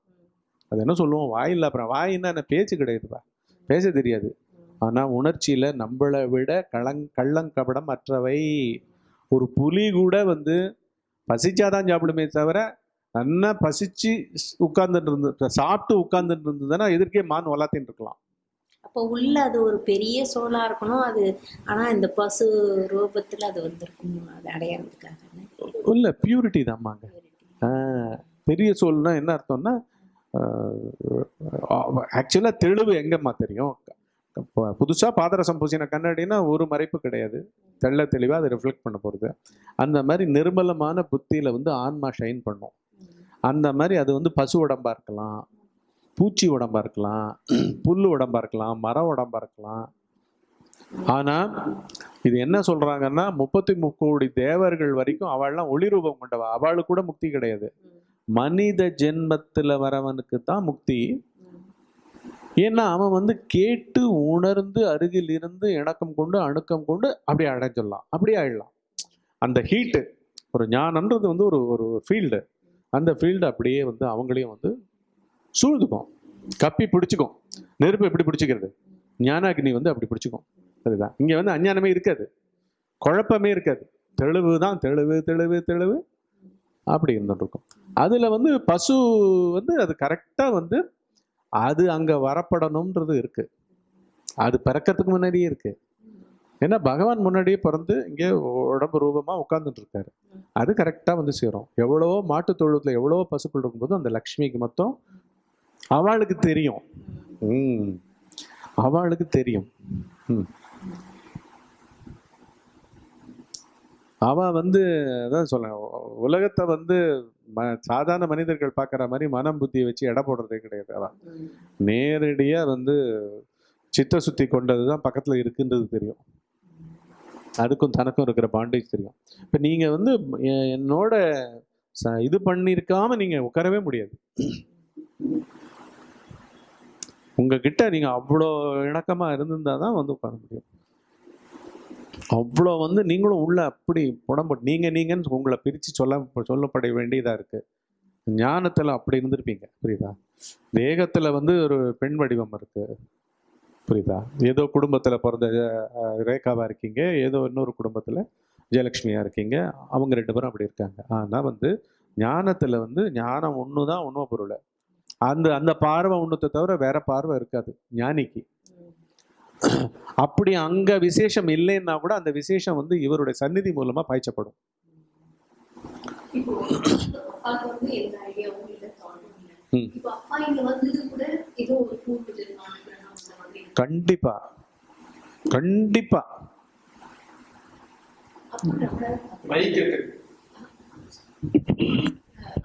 அது என்ன சொல்லுவோம்? வாயில்லா பிராணி வாயின்னா என்ன பேச்சு கிடையாதுப்பா பேச தெரியாது. ஆனால் உணர்ச்சியில் நம்மளை விட களங் கள்ளங்கபடம் அற்றவை. ஒரு புலி கூட வந்து பசிச்சாதான் சாப்பிடுமே தவிர நல்லா பசிச்சு உட்கார்ந்துட்டு இருந்து சாப்பிட்டு உட்கார்ந்துட்டு இருந்ததுன்னா எதிர்க்கே மான் வளர்த்தின்னு இருக்கலாம். அப்போ உள்ள அது ஒரு பெரிய சோலா இருக்கணும். அது ஆனா இந்த பசு ரூபத்துல அது வந்திருக்கும் அது அடையாளத்துக்காக இல்ல பியூரிட்டி தான்மாங்க பெரிய சோல்னா என்ன அர்த்தம்னா ஆக்சுவலாக தெளிவு எங்கம்மா தெரியும்? இப்போ புதுசா பாதரசம் பூசின கண்ணாடினா ஒரு மறைப்பு கிடையாது. தெள்ள தெளிவாக அதை ரிஃப்ளெக்ட் பண்ண போகிறது அந்த மாதிரி நிர்மலமான புத்தியில வந்து ஆன்மா ஷைன் பண்ணும். அந்த மாதிரி அது வந்து பசு உடம்பாக இருக்கலாம் பூச்சி உடம்பாக இருக்கலாம் புல் உடம்பாக இருக்கலாம் மர உடம்பாக இருக்கலாம். ஆனால் இது என்ன சொல்கிறாங்கன்னா முப்பத்தி முக்கோடி தேவர்கள் வரைக்கும் அவள்லாம் ஒளி ரூபம் கொண்டவா? அவளுக்கு கூட முக்தி கிடையாது. மனித ஜென்மத்தில் வரவனுக்கு தான் முக்தி. ஏன்னா அவன் வந்து கேட்டு உணர்ந்து அருகில் இருந்து இணக்கம் கொண்டு அணுக்கம் கொண்டு அப்படியே அடைஞ்சிடலாம் அப்படியே ஆயிடலாம். அந்த ஹீட்டு ஒரு ஞானன்றது வந்து ஒரு ஒரு ஃபீல்டு அந்த ஃபீல்டு அப்படியே வந்து அவங்களையும் வந்து சூழ்ந்துக்கும். கப்பி பிடிச்சிக்கும். நெருப்பு எப்படி பிடிச்சிக்கிறது? ஞானாகினி வந்து அப்படி பிடிச்சிக்கும். சரிதான். இங்கே வந்து அஞ்ஞானமே இருக்காது. குழப்பமே இருக்காது. தெளிவு தான் தெளிவு தெளிவு தெளிவு அப்படி இருந்துட்டு அதில் வந்து பசு வந்து அது கரெக்டாக வந்து அது அங்கே வரப்படணுன்றது இருக்குது அது பிறக்கிறதுக்கு முன்னாடியே இருக்குது ஏன்னா பகவான் முன்னாடியே பிறந்து இங்கே உடம்பு ரூபமாக உட்கார்ந்துட்டு இருக்காரு அது கரெக்டாக வந்து சேரும். எவ்வளவோ மாட்டு தொழுவத்தில் எவ்வளவோ பசுக்கள் இருக்கும்போது அந்த லக்ஷ்மிக்கு மொத்தம் அவளுக்கு தெரியும். ம். அவளுக்கு தெரியும். ம். அவ வந்து அதான் சொல்ல உலகத்தை வந்து ம சாதாரண மனிதர்கள் பார்க்குற மாதிரி மனம் புத்தியை வச்சு எடை போடுறதே கிடையாது அவன் நேரடியாக வந்து சித்த சுத்தி கொண்டது தான் பக்கத்தில் இருக்குன்றது தெரியும். அதுக்கும் தனக்கும் இருக்கிற பாண்டேஜ் தெரியும். இப்போ நீங்கள் வந்து என்னோட ச- இது பண்ணியிருக்காம நீங்கள் உட்காரவே முடியாது. உங்ககிட்ட நீங்கள் அவ்வளோ இணக்கமாக இருந்திருந்தா தான் வந்து உட்கார முடியும். அவ்வளோ வந்து நீங்களும் உள்ள அப்படி புடம்பு நீங்கள் நீங்கன்னு உங்களை பிரித்து சொல்ல சொல்லப்பட வேண்டியதாக இருக்குது ஞானத்தில் அப்படி இருந்திருப்பீங்க புரியுதா? வேகத்தில் வந்து ஒரு பெண் வடிவம் இருக்குது புரியுதா? ஏதோ குடும்பத்துல பிறந்த அஹ், ரேகாவா இருக்கீங்க ஏதோ இன்னொரு குடும்பத்துல ஜெயலட்சுமியா இருக்கீங்க அவங்க ரெண்டு பேரும் அப்படி இருக்காங்க. ஆனா வந்து ஞானத்துல வந்து ஞானம் ஒண்ணுதான் உண்மை பொருள் அந்த அந்த பார்வை ஒண்ணுத்தை தவிர வேற பார்வை இருக்காது ஞானிக்கு. அப்படி அங்க விசேஷம் இல்லைன்னா கூட அந்த விசேஷம் வந்து இவருடைய சந்நிதி மூலமா பாய்ச்சப்படும். அப்பா இங்க வந்தது கூட ஏதோ ஒரு பூர்வ ஜென்ம அனுகிரகம் அந்த மாதிரி இருக்கு. கண்டிப்பா. கண்டிப்பா.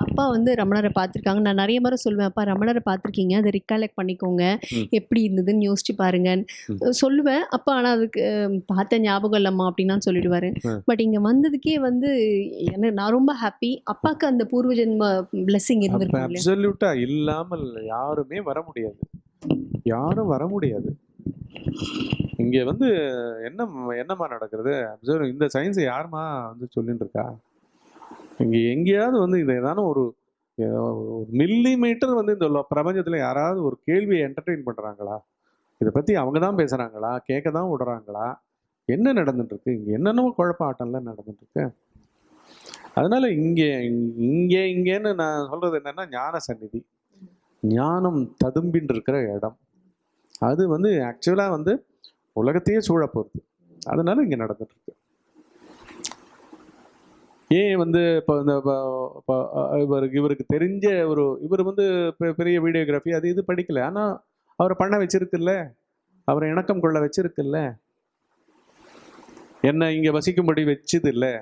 அப்பா வந்து ரமணரை பார்த்துருக்காங்க. நான் நிறைய முறை சொல்லுவேன் அப்பா ரமணரை பார்த்துருக்கீங்க. அதை ரிகாலெக்ட் பண்ணிக்கோங்க. எப்படி இருந்ததுன்னு யோசிச்சு பாருங்க. சொல்லுவேன் அப்பா ஆனால் அதுக்கு பார்த்த ஞாபகம் இல்லைம்மா அப்படின்னு சொல்லிடுவாரு. பட் இங்கே வந்ததுக்கே வந்து என்ன நான் ரொம்ப ஹாப்பி அப்பாவுக்கு அந்த பூர்வ ஜென்ம இல்லையா? அப்சல்யூட்டா இல்லாமல் யாருமே வர முடியாது. யாரும் வர முடியாது. இங்க வந்து என்ன என்னம்மா நடக்கிறது? அப்சர்வ் இந்த சயின்ஸை யாருமா வந்து சொல்லிட்டு இருக்கா இங்க எங்கேயாவது வந்து இது ஏதான ஒரு மில்லி மீட்டர் வந்து இந்த பிரபஞ்சத்தில் யாராவது ஒரு கேள்வியை என்டர்டெயின் பண்ணுறாங்களா இதை பற்றி அவங்க தான் பேசுகிறாங்களா கேட்க தான் விடுறாங்களா? என்ன நடந்துட்டுருக்கு இங்கே என்னென்னவோ என்னென்னமோ குழப்ப ஆட்டம்லாம் நடந்துட்டுருக்கு அதனால் இங்கே இங்கே இங்கேன்னு நான் சொல்கிறது என்னென்னா ஞான சந்நிதி ஞானம் ததும்பின்னு இருக்கிற இடம். அது வந்து ஆக்சுவலாக வந்து உலகத்தையே சூழ போகிறது அதனால இங்கே நடந்துட்டுருக்கு. ஏன் வந்து இப்போ இந்த இவருக்கு இவருக்கு தெரிஞ்ச ஒரு இவர் வந்து பெரிய வீடியோகிராஃபி அது இது படிக்கல. ஆனால் அவரை பண்ண வச்சிருக்குல்ல? அவரை இணக்கம் கொள்ள வச்சிருக்குல்ல? என்னை இங்கே வசிக்கும்படி வச்சது இல்லை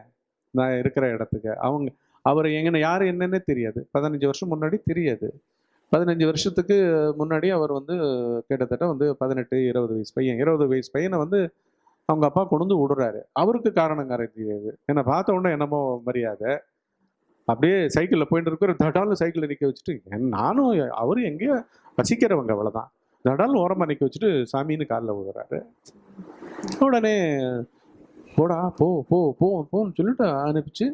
நான் இருக்கிற இடத்துக்கு. அவங்க அவர் எங்கன்னு யார் என்னன்னே தெரியாது. பதினஞ்சு வருஷம் முன்னாடி தெரியாது. பதினஞ்சு வருஷத்துக்கு முன்னாடி அவர் வந்து கிட்டத்தட்ட வந்து பதினெட்டு இருபது வயசு பையன் இருபது வயசு பையனை வந்து அவங்க அப்பா கொண்டு வந்து விடுறாரு. அவருக்கு காரணம் தெரியாது என்னை பார்த்த உடனே என்னமோ மரியாதை. அப்படியே சைக்கிளில் போயிட்டு இருக்கிற தடால்னு சைக்கிளில் நிற்க வச்சுட்டு என் நானும் அவரும் எங்கேயோ வசிக்கிறவங்க அவ்வளோதான் தடால்னு ஓரமாக நிற்க வச்சுட்டு சாமின்னு காலில் விடுறாரு உடனே போடா போ போ போ போன்னு சொல்லிட்டு அனுப்பிச்சு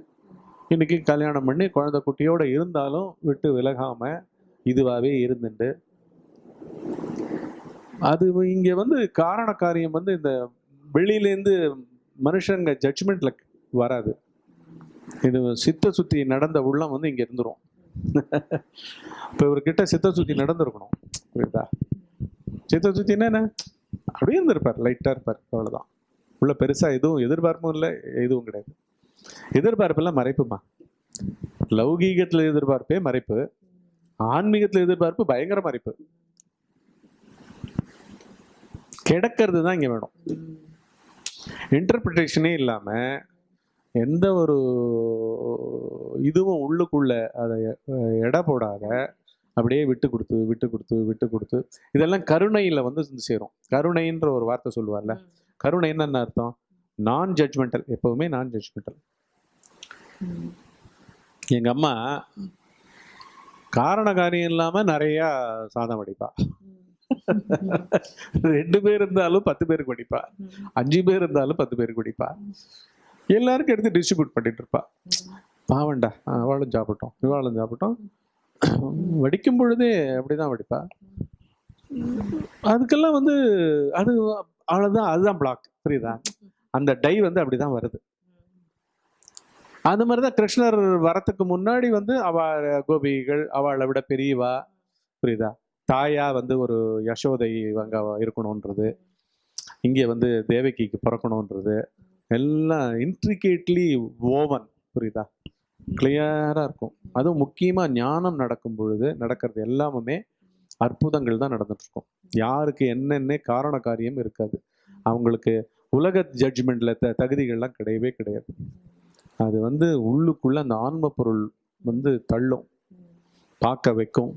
இன்னைக்கு கல்யாணம் பண்ணி குழந்தை குட்டியோட இருந்தாலும் விட்டு விலகாமல் இதுவாகவே இருந்துட்டு அது இங்க வந்து காரண காரியம் வந்து இந்த வெளியிலேருந்து மனுஷங்க ஜட்ஜ்மெண்ட்ல வராது. இது சித்த சுத்தி நடந்த உள்ளம் வந்து இங்க இருந்துரும். இப்போ இவர்கிட்ட சித்த சுத்தி நடந்திருக்கணும். புரியுதா? சித்த சுத்தின்னா என்ன அப்படியே இருந்திருப்பார் லைட்டா இருப்பார் அவ்வளவுதான். உள்ள பெருசா எதுவும் எதிர்பார்ப்பும் இல்லை எதுவும் கிடையாது. எதிர்பார்ப்பெல்லாம் மறைப்புமா? லௌகீகத்துல எதிர்பார்ப்பே மறைப்பு. ஆன்மீகத்துல எதிர்பார்ப்பு பயங்கர மறைப்பு. கிடக்கிறது தான் இங்க வேணும். இன்டர்பிரிட்டேஷனே இல்லாம எந்த ஒரு இதுவும் உள்ளுக்குள்ள அதை எடை போடாத அப்படியே விட்டு கொடுத்து விட்டு கொடுத்து விட்டு கொடுத்து இதெல்லாம் கருணையில வந்து சேரும். கருணைன்ற ஒரு வார்த்தை சொல்லுவார்ல. கருணைன்னு என்ன அர்த்தம்? நான் ஜட்ஜ்மெண்டல் எப்பவுமே நான் ஜட்ஜ்மெண்டல் எங்க அம்மா காரண காரியம் இல்லாம நிறைய சாதம் வடிப்பா ரெண்டு பேர் இருந்தாலும் பத்து பேருக்கு வடிப்பா. அஞ்சு பேர் இருந்தாலும் பத்து பேருக்கு வடிப்பா. எல்லாருக்கும் எடுத்து டிஸ்ட்ரிபியூட் பண்ணிட்டு இருப்பா. பாவண்டா அவளும் சாப்பிட்டோம் இவாளும் சாப்பிட்டோம். வடிக்கும் பொழுதே அப்படிதான் வடிப்பா. அதுக்கெல்லாம் வந்து அது அவ்வளவுதான் அதுதான் பிளாக் புரியுதா? அந்த டை வந்து அப்படிதான் வருது. அந்த மாதிரி தான் கிருஷ்ணர் வரத்துக்கு முன்னாடி வந்து அவ கோபிகள் அவளை விட பெரியவா? புரியுதா? தாயா வந்து ஒரு யசோதை அங்க இருக்கணுன்றது. இங்கே வந்து தேவகிக்கு பிறக்கணுன்றது. எல்லாம் இன்ட்ரிகேட்லி ஓவன் புரியுதா? கிளியராக இருக்கும். அதுவும் முக்கியமாக ஞானம் நடக்கும் பொழுது நடக்கிறது எல்லாமே அற்புதங்கள் தான் நடந்துட்டுருக்கும். யாருக்கு என்னென்ன காரண காரியம் இருக்காது. அவங்களுக்கு உலக ஜட்ஜ்மெண்ட்ல த தகுதிகள்லாம் கிடையவே கிடையாது. அது வந்து உள்ளுக்குள்ள அந்த ஆன்ம பொருள் வந்து தள்ளும். பார்க்க வைக்கும்.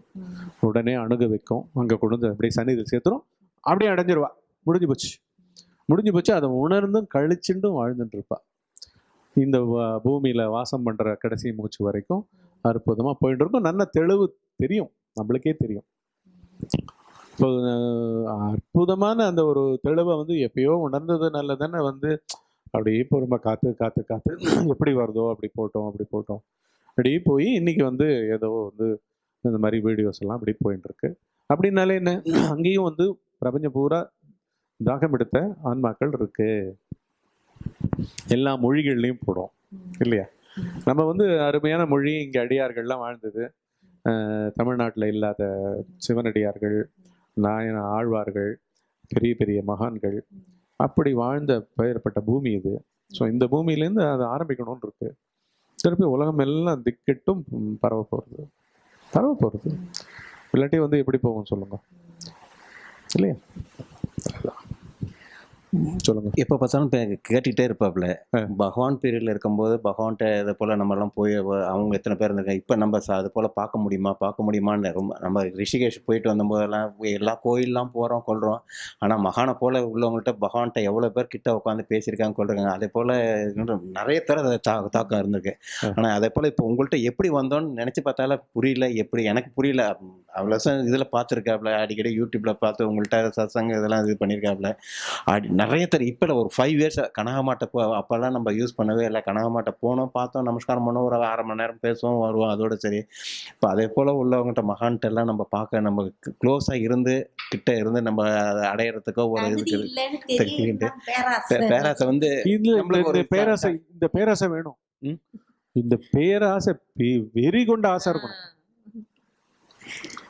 உடனே அணுக வைக்கும். அங்கே கொண்டு வந்து அப்படியே சன்னிதில் சேர்த்துரும். அப்படியே அடைஞ்சிருவா. முடிஞ்சு போச்சு. முடிஞ்சு போச்சு. அதை உணர்ந்தும் கழிச்சுண்டும் வாழ்ந்துட்டு இருப்பா இந்த பூமியில் பூமியில வாசம் பண்ற கடைசி மூச்சு வரைக்கும் அற்புதமா போயிட்டு இருக்கும் நல்ல தெளிவு தெரியும். நம்மளுக்கே தெரியும். இப்போ அற்புதமான அந்த ஒரு தெளிவை வந்து எப்பயோ உணர்ந்ததுனால தானே வந்து அப்படியே பொறுமை காத்து காத்து காத்து. (clears throat) எப்படி வருதோ அப்படி போட்டோம் அப்படி போட்டோம். அப்படியே போய் இன்னைக்கு வந்து ஏதோ வந்து இந்த மாதிரி வீடியோஸ் எல்லாம் அப்படி போயிட்டு இருக்கு அப்படின்னாலே என்ன? (clears throat) அங்கேயும் வந்து பிரபஞ்சம் பூரா தாகம் எடுத்த ஆன்மாக்கள் இருக்கு. எல்லா மொழிகள்லையும் போடும் இல்லையா? நம்ம வந்து அருமையான மொழி இங்கே அடியார்கள்லாம் வாழ்ந்தது. தமிழ்நாட்டில் இல்லாத சிவனடியார்கள் நாயன ஆழ்வார்கள் பெரிய பெரிய மகான்கள். அப்படி வாழ்ந்த பெயர்பட்ட பூமி இது. ஸோ இந்த பூமியிலேருந்து அதை ஆரம்பிக்கணும்னு இருக்கு திருப்பி உலகம் எல்லாம் திக்கெட்டும் பரவ போகிறது பரவ போகிறது இல்லாட்டி வந்து எப்படி போகும் சொல்லுங்க. இல்லையா? சொல்லுங்க. எப்போ பார்த்தாலும் இப்போ கேட்டுக்கிட்டே இருப்பாப்புல. பகவான் பீரியட்ல இருக்கும்போது பகவான்கிட்ட இதை போல் நம்மலாம் போய் அவ- அவங்க எத்தனை பேர் இருந்திருக்காங்க இப்போ நம்ம ச- அது போல் பார்க்க முடியுமா பார்க்க முடியுமான்னு ரொம்ப நம்ம ரிஷிகேஷ் போயிட்டு வந்தபோதெல்லாம் எல்லா கோயிலெலாம் போகிறோம் கொள்கிறோம் ஆனால் மகானை போல் உள்ளவங்கள்ட்ட பகவான்கிட்ட எவ்வளோ பேர் கிட்ட உட்காந்து பேசியிருக்காங்க கொள்றாங்க அதே போல் நிறைய தர அதை தா தாக்கம் இருந்திருக்கு. ஆனால் அதே போல் இப்போ உங்கள்கிட்ட எப்படி வந்தோன்னு நினச்சி பார்த்தாலும் புரியல எப்படி எனக்கு புரியல. அவ்வளோ இதில் பார்த்துருக்காப்புல அடிக்கடி யூடியூப்பில் பார்த்து உங்கள்கிட்ட சத்சங்க இதெல்லாம் இது பண்ணியிருக்காப்புல அடி நிறைய தர இப்போ ஒரு ஃபைவ் இயர்ஸ் கனகமாட்டை போ அப்போல்லாம் நம்ம யூஸ் பண்ணவே இல்லை கனகமாட்டை போனோம் பார்த்தோம் நமஸ்காரம் பண்ணோம் ஒரு அரை மணி நேரம் பேசுவோம் வருவோம் அதோட சரி இப்போ அதே போல் உள்ளவங்ககிட்ட மகான்கிட்ட எல்லாம் நம்ம பார்க்க நம்ம க்ளோஸாக இருந்து கிட்ட இருந்து நம்ம அதை அடையிறதுக்கோ ஒரு இதுக்கு. தெரியும் தான் பேராசை. வந்து நம்மளுக்கு பேராசை இந்த பேராசை வேணும். இந்த பேராசை பெ- வெறி கொண்ட ஆசை இருக்கணும்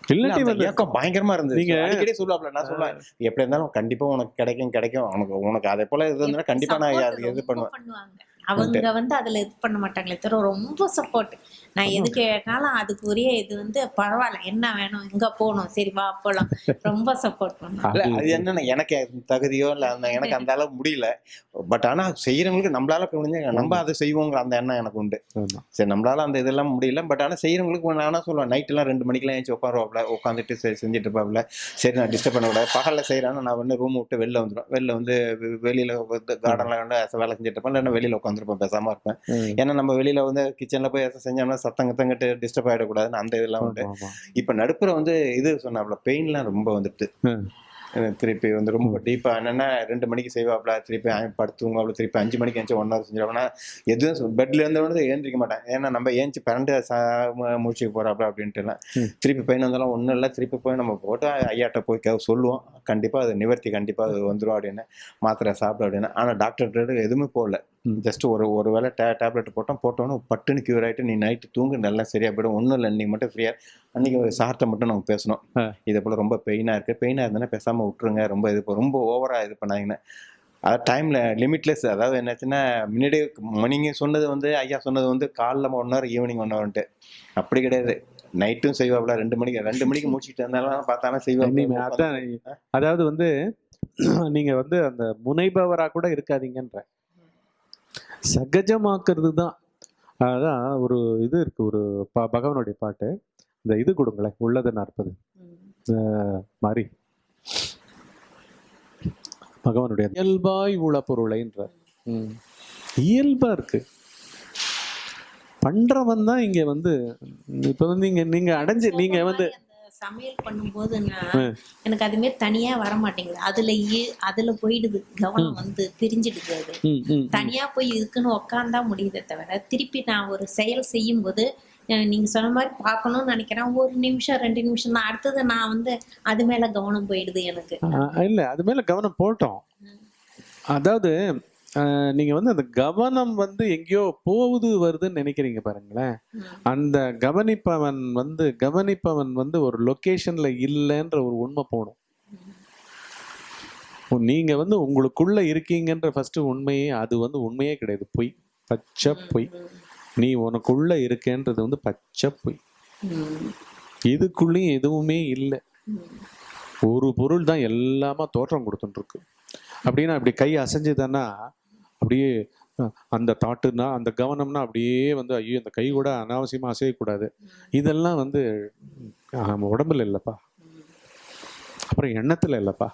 இல்லாட்டி வந்து இயக்கம் பயங்கரமா இருந்தது. நீங்க- அடிக்கடி சொல்லுவாப்ல நான் சொல்லுவேன் எப்படி இருந்தாலும் கண்டிப்பா உனக்கு கிடைக்கும் கிடைக்கும். உனக்கு உனக்கு அதே போல இது இருந்தா கண்டிப்பா நான் இது பண்ணுவேன். பண்ணுவாங்க. அவங்க வந்து அதுல இது பண்ண மாட்டாங்களே தவிர ரொம்ப சப்போர்ட் நான் எது கேட்டாலும் அதுக்குரிய இது வந்து பரவாயில்ல. என்ன வேணும்? எங்க போகணும். சரி வா போலாம். ரொம்ப சப்போர்ட் இல்ல, அது- என்னன்னா எனக்கு தகுதியோ இல்ல அந்த எனக்கு அந்த அளவு முடியல. பட் ஆனா செய்யறவங்களுக்கு நம்மளால முடிஞ்ச நம்ம அதை செய்வோங்கிற அந்த எண்ணம் எனக்கு உண்டு. சரி நம்மளால அந்த இதெல்லாம் முடியல. பட் ஆனா செய்யறவங்களுக்கு நானா சொல்லுவேன்? நைட் எல்லாம் ரெண்டு மணிக்கெல்லாம் ஏஞ்சி உட்காருவாப்ல. உட்காந்துட்டு செஞ்சுட்டு இருப்பாப்ல. சரி நான் டிஸ்டர்ப் பண்ணக்கூடாது பகல்ல செய்யறேன்னா நான் வந்து ரூம் விட்டு வெளில வந்துடும் வெளில வந்து வெளியில கார்டன்ல வந்து வேலை செஞ்சுட்டு இருப்பேன். இல்லைன்னா வெளியில உட்காந்துருப்பேன். பேசாம இருப்பேன். ஏன்னா நம்ம வெளியில வந்து கிச்சன்ல போய் எதாவது செஞ்சோம்னா சத்தம் கத்தங்கிட்டு டிஸ்டர்ப் ஆயிடக்கூடாதுன்னு அந்த இதெல்லாம் உண்டு. இப்ப நடுப்புற வந்து இது சொன்னாப்ல பெயின்லாம் ரொம்ப வந்துட்டு. திருப்பி வந்து ரொம்ப டீப்பா என்னன்னா ரெண்டு மணிக்கு செய்வாப்ல திருப்பி அ- படுத்து தூங்குவாப்ல திருப்பி அஞ்சு மணிக்கு எழுந்து ஒன் ஹவர் செஞ்சிருவாப்னா எதுவும் பெட்ல இருந்த உடனே ஏந்திரிக்க மாட்டேன் ஏன்னா நம்ம ஏஞ்சி பரண்டு முடிச்சுக்க போறாப்ல அப்படின்ட்டு எல்லாம். ம். திருப்பி பெயின் வந்தாலும் ஒன்றும் இல்லை. திருப்பி போய் நம்ம போட்டு ஐயாட்ட போய் சொல்லுவோம். கண்டிப்பா அது நிவர்த்தி கண்டிப்பா அது வந்துடும் அப்படின்னு. மாத்திரை சாப்பிட அப்படின்னு. ஆனா டாக்டர் எதுவுமே போடல. ஜஸ்ட் ஒரு ஒரு வேளை டே டேப்லெட் போட்டோம் போட்டோன்னு பட்டுன்னு கியூர் ஆயிட்டு நீ நைட்டு தூங்கு நல்லா சரியா போயிடும். ஒன்றும் இல்லை இன்னைக்கு மட்டும் ஃப்ரீயா அன்னைக்கு சார்ட்ட மட்டும் நம்ம பேசணும். இதே போல ரொம்ப பெயினா இருக்கு. பெயினா இருந்ததுன்னா பேசாம விட்டுருங்க. ரொம்ப இது ப- ரொம்ப ஓவரா இது பண்ணாங்கன்னா அதாவது டைம்ல லிமிட்லெஸ் அதாவது என்னாச்சுன்னா முன்னாடி நீங்க சொன்னது வந்து ஐயா சொன்னது வந்து காலைல ஒன் ஹவர் ஈவினிங் ஒன் ஹவர்ன்ட்டு அப்படி கிடையாது. நைட்டும் செய்வாப்ல. ரெண்டு மணிக்கு ரெண்டு மணிக்கு முடிச்சுட்டு இருந்தாலும் பார்த்தாலும் செய்வாப்ல. அதான். அதாவது வந்து (clears throat) நீங்க வந்து அந்த முனைபவரா கூட இருக்காதீங்கன்ற. சகஜமாக்குறது தான் அதான் ஒரு இது இருக்கு ஒரு ப- பகவானுடைய பாட்டு. இந்த இது கொடுங்களேன் உள்ளது நாற்பது. மாதிரி பகவானுடைய இயல்பாய் உள பொருளைன்ற. இயல்பா இருக்கு. பண்றவன் தான் இங்க வந்து இப்ப வந்து நீங்க நீங்க அடைஞ்சு நீங்க வந்து சமையல் பண்ணும்போது நான் எனக்கு அதுமே தனியா வர மாட்டேங்குது அதுல அதுல போயிடுது. கவனம் வந்து பிரிஞ்சிடுது அது. தனியா போய் இதுக்குன்னு உக்காந்தா முடியுதே தவிர திருப்பி நான் ஒரு செயல் செய்யும் போது நீங்க சொன்ன மாதிரி பார்க்கணும்னு நினைக்கிறேன். ஒரு நிமிஷம் ரெண்டு நிமிஷம். தான் அடுத்தது நான் வந்து அது மேல கவனம் போயிடுது எனக்கு. இல்ல. அது மேல கவனம் போட்டோம். அதாவது நீங்க வந்து அந்த கவனம் வந்து எங்கேயோ போகுது வருதுன்னு நினைக்கிறீங்க பாருங்களேன். அந்த கவனிப்பவன் வந்து கவனிப்பவன் வந்து ஒரு லொகேஷன்ல இல்லைன்ற ஒரு உண்மை போகணும். நீங்க வந்து உங்களுக்குள்ள இருக்கீங்கன்ற ஃபர்ஸ்ட் உண்மையே அது வந்து உண்மையே கிடையாது. பொய். பச்சை பொய். நீ உனக்குள்ள இருக்கேன்றது வந்து பச்சை பொய். இதுக்குள்ளேயும் எதுவுமே இல்லை. ஒரு பொருள் தான் எல்லாமா தோற்றம் கொடுத்துட்டு இருக்கு அப்படின்னா அப்படி கை அசைஞ்சுதானா அப்படியே அந்த தாட்டுனா அந்த கவனம்னா அப்படியே வந்து ஐயோ இந்த கை கூட அனாவசியமாக அசையக்கூடாது. இதெல்லாம் வந்து உடம்புல இல்லைப்பா. அப்புறம் எண்ணத்துல இல்லைப்பா.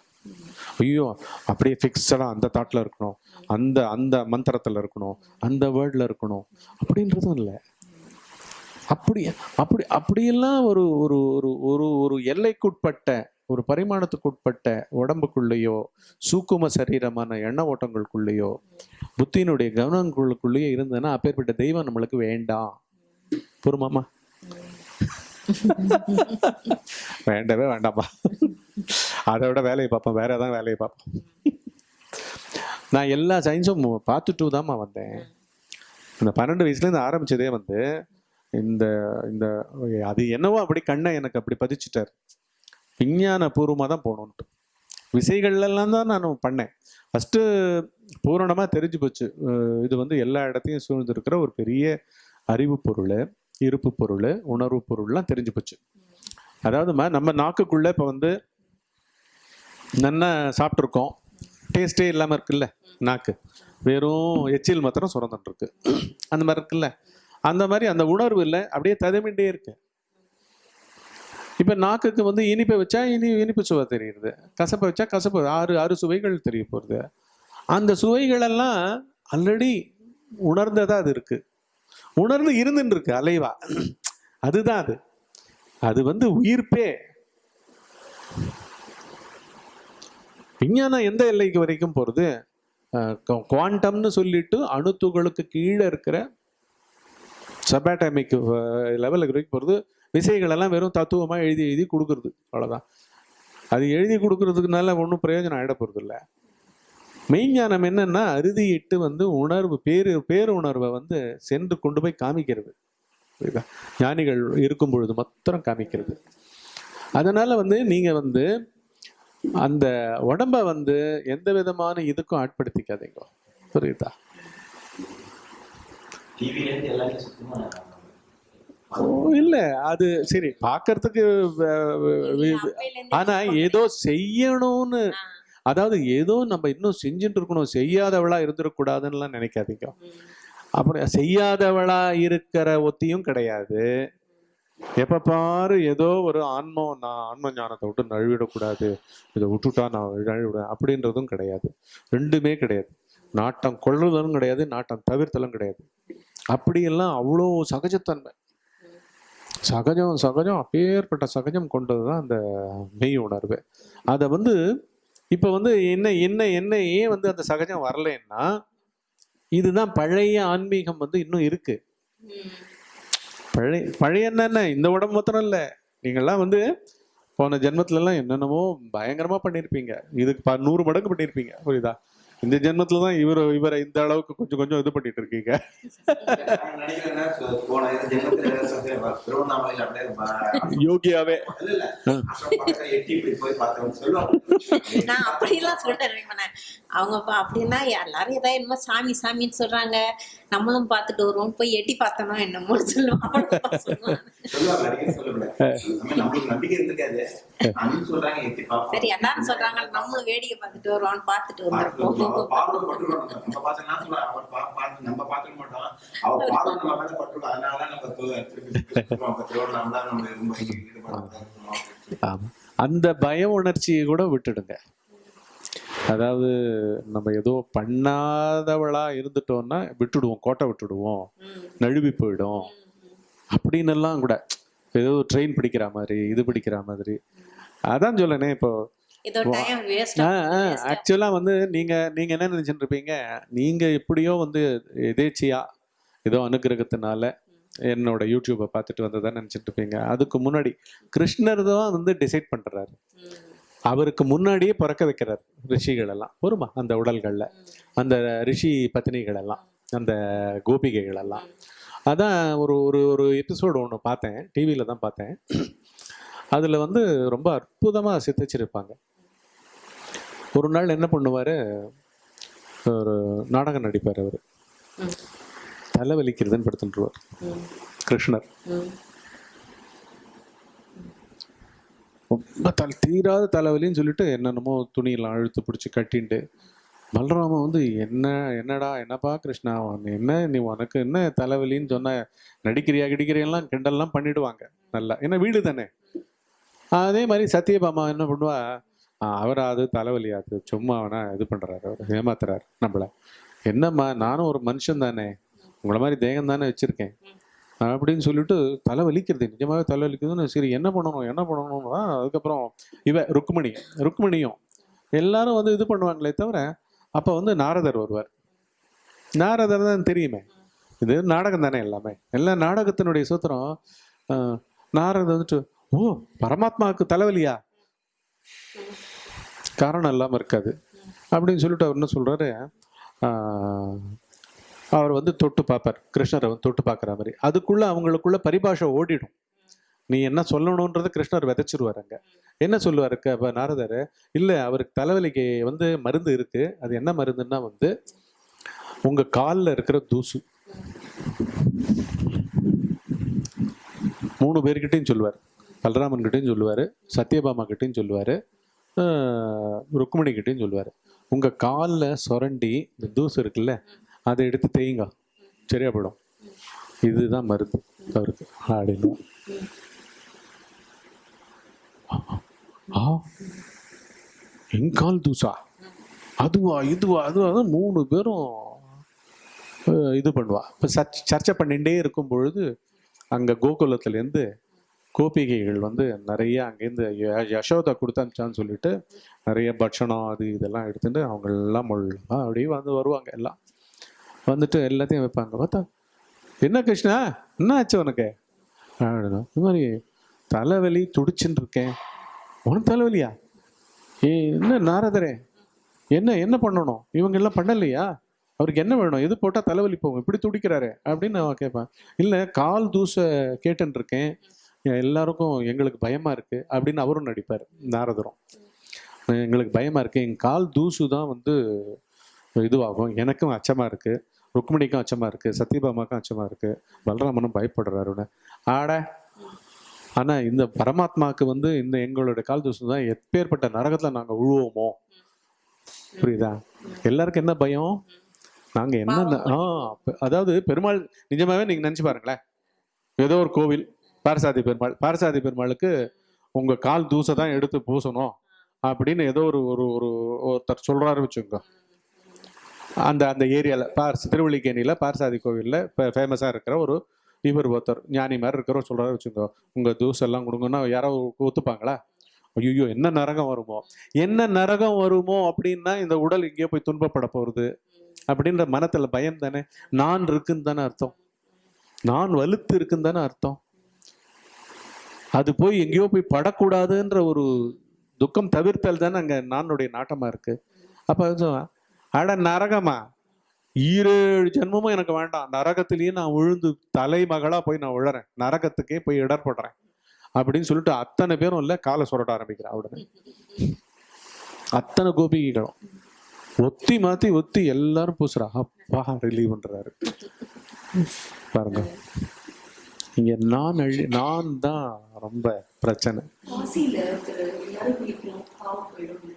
ஐயோ அப்படியே ஃபிக்ஸடா அந்த தாட்ல இருக்கணும் அந்த அந்த மந்திரத்துல இருக்கணும் அந்த வேர்ட்ல இருக்கணும் அப்படின்றதும் இல்லை. அப்படி அப்படி அப்படியெல்லாம் ஒரு ஒரு ஒரு ஒரு ஒரு எல்லைக்குட்பட்ட ஒரு பரிமாணத்துக்குட்பட்ட உடம்புக்குள்ளேயோ சூக்கும சரீரமான எண்ண ஓட்டங்களுக்குள்ளேயோ புத்தியினுடைய கவனங்களுக்குள்ளேயோ இருந்ததுன்னா அப்பேற்பட்ட தெய்வம் நம்மளுக்கு வேண்டாம். பொறுமாமா வேண்டவே வேண்டாம்ப்பா அதை விட வேலையை பார்ப்போம். வேற ஏதாவது வேலையை பார்ப்போம். நான் எல்லா சயின்ஸும் பார்த்துட்டு தாம்மா வந்தேன். இந்த பன்னெண்டு வயசுலேருந்து ஆரம்பிச்சதே வந்து இந்த இந்த அது என்னவோ அப்படி கண்ணை எனக்கு அப்படி பதிச்சுட்டார். விஞ்ஞான பூர்வமாக தான் போகணுன்ட்டு விசைகள்லாம் தான் நான் பண்ணேன். ஃபஸ்ட்டு பூரணமாக தெரிஞ்சு போச்சு. இது வந்து எல்லா இடத்தையும் சூழ்ந்திருக்கிற ஒரு பெரிய அறிவு பொருள் இருப்பு பொருள் உணர்வு பொருள்லாம் தெரிஞ்சு போச்சு. அதாவதுமா நம்ம நாக்குக்குள்ளே இப்போ வந்து நல்லா சாப்பிட்ருக்கோம் டேஸ்டே இல்லாமல் இருக்குல்ல நாக்கு. வெறும் எச்சில் மாத்திரம் சுரந்துட்டு இருக்கு அந்த மாதிரி இருக்குல்ல. அந்த மாதிரி அந்த உணர்வு இல்லை. அப்படியே ததமிண்டே இருக்கு இப்போ நாக்குக்கு வந்து இனிப்பை வச்சா இனி இனிப்பு சுவை தெரியுது. கசப்பை வச்சா கசப்பு ஆறு ஆறு சுவைகள் தெரிய போகிறது அந்த சுவைகளெல்லாம் ஆல்ரெடி உணர்ந்ததாக அது இருக்குது உணர்ந்து இருந்துன்னு இருக்கு அலைவா. அதுதான் அது. அது வந்து உயிர்ப்பே. விஞ்ஞானம் எந்த எல்லைக்கு வரைக்கும் போகிறது குவாண்டம்னு சொல்லிட்டு அணுத்துகளுக்கு கீழே இருக்கிற சபாட்டமிக் லெவலுக்கு வரைக்கும் போகிறது விசைகளெல்லாம் வெறும் தத்துவமாக எழுதி எழுதி கொடுக்குறது அவ்வளோதான் அது எழுதி கொடுக்கறதுக்குனால ஒன்றும் பிரயோஜனம் ஆகிட போகிறது இல்லை மெய்ஞானம் என்னன்னா அறுதியிட்டு வந்து உணர்வு பேரு பேருணர்வை வந்து சென்று கொண்டு போய் காமிக்கிறது. புரியுதா? ஞானிகள் இருக்கும் பொழுது மாத்திரம் காமிக்கிறது. அதனால வந்து நீங்க வந்து அந்த உடம்ப வந்து எந்த விதமான இதுக்கும் ஆட்படுத்திக்காதீங்க. புரியுதா? இல்ல. அது சரி வ- ஆனா ஏதோ செய்யணும்னு. அதாவது ஏதோ நம்ம இன்னும் செஞ்சுட்டு இருக்கணும். செய்யாதவளா இருந்துடக்கூடாதுன்னுலாம் நினைக்காதீங்க. அப்புறம் செய்யாதவளா இருக்கிற ஒத்தியும் கிடையாது. எப்ப பாரு ஏதோ ஒரு ஆன்மம் நான் ஆன்ம ஞானத்தை விட்டு நழுவிடக்கூடாது. இதை விட்டுட்டா நான் நழுவிடுவேன் அப்படின்றதும் கிடையாது. ரெண்டுமே கிடையாது. நாட்டம் கொள்ளுதலும் கிடையாது நாட்டம் தவிர்த்தலும் கிடையாது. அப்படியெல்லாம் அவ்வளோ சகஜத்தன்மை. சகஜம் சகஜம் அப்பேற்பட்ட சகஜம் கொண்டது தான் அந்த மெய் உணர்வு. அதை வந்து இப்போ வந்து என்ன என்ன என்ன ஏன் வந்து அந்த சகஜம் வரலைன்னா இதுதான் பழைய ஆன்மீகம் வந்து இன்னும் இருக்கு. பழைய பழைய என்னென்ன? இந்த உடம்பு மாத்திரம் இல்லை. நீங்கள்லாம் வந்து போன ஜென்மத்துலலாம் என்னென்னமோ பயங்கரமாக பண்ணியிருப்பீங்க இதுக்கு ப நூறு மடங்கு பண்ணியிருப்பீங்க புரியுதா? இந்த ஜென்மத்துல தான் இவர் இவரை இந்த அளவுக்கு கொஞ்சம் கொஞ்சம் இது பண்ணிட்டு இருக்கீங்க. யோகியாவே. நான் அப்படிலாம் சொல்றேன் பண்ணேன் அவங்க அப்படின்னா எல்லாரும் ஏதாவது என்னமோ சாமி சாமின்னு சொல்றாங்க. நம்மளும் பார்த்துட்டு வருவோம் போய் எட்டி பார்த்தோம் என்னமோ சொல்லுவாங்க. சரி எல்லாரும் சொல்றாங்க. நம்மளும் வேடிக்கை பார்த்துட்டு வருவோம்னு பார்த்துட்டு வந்திருப்போம். அவர் பார்வை பட்டுருவோம். நம்ம பார்த்து நான் அவர் பார்த்து நம்ம பார்த்துக்க மாட்டோம். அவர் பார்வை நம்ம மேல பட்டுரும். அதனாலதான் நம்ம திருப்பி திருவண்ணாமலை நம்ம ரொம்ப ஈடுபாடு. அந்த பய உணர்ச்சியை கூட விட்டுடுங்க அதாவது நம்ம ஏதோ பண்ணாதவளா இருந்துட்டோம்னா விட்டுடுவோம் கோட்டை விட்டுடுவோம் நழுவி போயிடும் அப்படின்னு எல்லாம் கூட ஏதோ ட்ரெயின் பிடிக்கிற மாதிரி இது பிடிக்கிற மாதிரி அதான் சொல்லனே இப்போ ஆக்சுவலாக வந்து நீங்கள் நீங்கள் என்ன நினச்சிட்டு இருப்பீங்க நீங்கள் எப்படியோ வந்து எதேச்சியா ஏதோ அனுகிரகத்தினால என்னோட யூடியூப்பை பார்த்துட்டு வந்ததா நினச்சிட்டு இருப்பீங்க அதுக்கு முன்னாடி கிருஷ்ணர் தான் வந்து டிசைட் பண்ணுறாரு அவருக்கு முன்னாடியே பிறக்க வைக்கிறார் ரிஷிகள் எல்லாம் வருமா? அந்த உடல்களில். அந்த ரிஷி பத்தினிகள் எல்லாம் அந்த கோபிகைகள் எல்லாம் அதான் ஒரு ஒரு ஒரு எபிசோடு ஒன்று பார்த்தேன். டிவியில் தான் பார்த்தேன். அதில் வந்து ரொம்ப அற்புதமாக சித்தச்சிருப்பாங்க ஒரு நாள் என்ன பண்ணுவார்? ஒரு நாடகம் நடிப்பார் அவர். ம். தலை வலிக்கிறதுன்னு படுத்துட்டுருவார் கிருஷ்ணர். ரொம்ப தலை தீராத தலைவலின்னு சொல்லிட்டு என்னென்னமோ துணியெல்லாம் அழுத்து பிடிச்சி கட்டிண்டு பலராமன் வந்து என்ன என்னடா என்னப்பா கிருஷ்ணா என்ன நீ உனக்கு என்ன தலைவலின்னு சொன்ன நடிக்கிறியா கிடிக்கிறியெல்லாம் கிண்டல்லாம் பண்ணிடுவாங்க நல்லா. ஏன்னா வீடு தானே. அதே மாதிரி சத்யபாமா என்ன பண்ணுவா அவராது அவரா அது அது சும்மா அவனா இது பண்றாரு அவர் ஏமாத்துறாரு நம்மள. என்னம்மா நானும் ஒரு மனுஷன் தானே. உங்களை மாதிரி தேகம் தானே வச்சிருக்கேன். அப்படின்னு சொல்லிட்டு தலை வலிக்கிறது நிஜமாவே தலை வலிக்குதுன்னு சரி என்ன பண்ணணும் என்ன பண்ணணும்னா அதுக்கப்புறம் இவ ருக்மணி ருக்மணியும் எல்லாரும் வந்து இது பண்ணுவாங்களே தவிர அப்போ வந்து நாரதர் வருவார். நாரதர் தான் தெரியுமே. இது நாடகம் தானே எல்லாமே. எல்லா நாடகத்தினுடைய சூத்திரம் நாரதர் வந்துட்டு ஓ பரமாத்மாவுக்கு தலைவலியா? காரணம் இல்லாமல் இருக்காது. அப்படின்னு சொல்லிட்டு அவர் என்ன சொல்கிறாரு அவர் வந்து தொட்டு பார்ப்பார். கிருஷ்ணரை வந்து தொட்டு பார்க்குற மாதிரி. அதுக்குள்ளே அவங்களுக்குள்ள பரிபாஷை ஓடிடும். நீ என்ன சொல்லணுன்றதை கிருஷ்ணர் விதைச்சிருவார் அங்கே. என்ன சொல்லுவார் இப்போ நாரதர்? இல்லை அவருக்கு தலைவலிக்கு வந்து மருந்து இருக்குது அது என்ன மருந்துன்னா வந்து உங்கள் காலில் இருக்கிற தூசு. மூணு பேர்கிட்டையும் சொல்லுவார். பலராமன் கிட்டையும் சொல்லுவார். சத்யபாமா கிட்டையும் சொல்லுவார். ருக்மணி கிட்டையும் சொல்லுவார். உங்கள் காலில் சுரண்டி இந்த தூசு இருக்குல்ல அதை எடுத்து தேயுங்க. சரியா போயிடும். இதுதான் மருந்து அவருக்கு. அப்படின்னு. ஆ என் கால் தூசா? அதுவா இதுவா அதுவா? மூணு பேரும் இது பண்ணுவா. இப்போ சர்ச் சர்ச்சை பண்ணிகிட்டே இருக்கும் பொழுது அங்கே கோகுலத்துலேருந்து கோபிகைகள் வந்து நிறைய அங்கேருந்து யசோதா கொடுத்து சொல்லிட்டு நிறைய பட்சணம் அது இதெல்லாம் எடுத்துட்டு அவங்க எல்லாம் முள்ளா அப்படியே வந்து வருவாங்க எல்லாம். வந்துட்டு எல்லாத்தையும் வைப்பாங்க. பார்த்தா என்ன கிருஷ்ணா? என்ன ஆச்சு உனக்கு? அப்படின்னா. இது மாதிரி தலைவலி துடிச்சுன்னு இருக்கேன். உனக்கு தலைவலியா? ஏ என்ன நாரதரே? என்ன என்ன பண்ணணும்? இவங்க எல்லாம் பண்ணலையா? அவருக்கு என்ன வேணும்? எது போட்டால் தலைவலி போகும்? இப்படி துடிக்கிறாரு. அப்படின்னு நான் கேட்பேன். இல்லை கால் தூசை கேட்டுன்னு இருக்கேன். எல்லாருக்கும் எங்களுக்கு பயமா இருக்கு அப்படின்னு அவரும் நடிப்பார் நாரதரும். எங்களுக்கு பயமா இருக்கு. என் கால் தூசு தான் வந்து இதுவாகும். எனக்கும் அச்சமா இருக்கு. ருக்மிணிக்கும் அச்சமா இருக்கு. சத்யபாமாக்கும் அச்சமா இருக்கு. பலராமனும் பயப்படுறாருன்னு ஆட ஆனா இந்த பரமாத்மாவுக்கு வந்து இந்த எங்களோட கால் தூசு தான் எப்பேற்பட்ட நரகத்துல நாங்க உழுவோமோ? புரியுதா? எல்லாருக்கும் என்ன பயம்? நாங்க என்ன ஆ அதாவது பெருமாள் நிஜமாவே நீங்க நினைச்சு பாருங்களேன். ஏதோ ஒரு கோவில் பாரசாதி பெருமாள் பாரசாதி பெருமாளுக்கு உங்க கால் தூசை தான் எடுத்து பூசணும் அப்படின்னு ஏதோ ஒரு ஒரு ஒரு ஒருத்தர் சொல்றாரு வச்சுக்கோங்க. அந்த அந்த ஏரியாவில் பார் திருவள்ளிக்கேணியில் பார்சாதி கோவிலில் இப்போ ஃபேமஸாக இருக்கிற ஒரு இவர் ஒருத்தர் ஞானி மாதிரி இருக்கிறவர் சொல்கிறாரு வச்சுக்கோ உங்கள் தூசெல்லாம் கொடுங்கன்னா யாரோ ஒத்துப்பாங்களா? ஐயோ என்ன நரகம் வருமோ? என்ன நரகம் வருமோ அப்படின்னா இந்த உடல் எங்கேயோ போய் துன்பப்பட போறது அப்படின்ற மனத்துல பயம் தானே? நான் இருக்குன்னு தானே அர்த்தம். நான் வலுத்து இருக்குன்னு தானே அர்த்தம். அது போய் எங்கேயோ போய் படக்கூடாதுன்ற ஒரு துக்கம் தவிர்த்தல் தானே அங்கே நானுடைய நாட்டமாக இருக்குது அப்போ அட நரகமா ஈரேழு ஜென்மமும் எனக்கு வேண்டாம். நரகத்திலேயே நான் விழுந்து தலைமகளாக போய் நான் விழறேன் நரகத்துக்கே போய் இடர்படுறேன். அப்படின்னு சொல்லிட்டு அத்தனை பேரும் இல்லை காலை சுரட்ட ஆரம்பிக்கிறேன் உடனே. அத்தனை கோபிகைகளும். ஒத்தி மாத்தி ஒத்தி எல்லாரும் பூசுறா. அப்பா ரிலீவ் பண்ணுறாரு பாருங்க. இங்க நான் அழி நான் தான் ரொம்ப பிரச்சனை.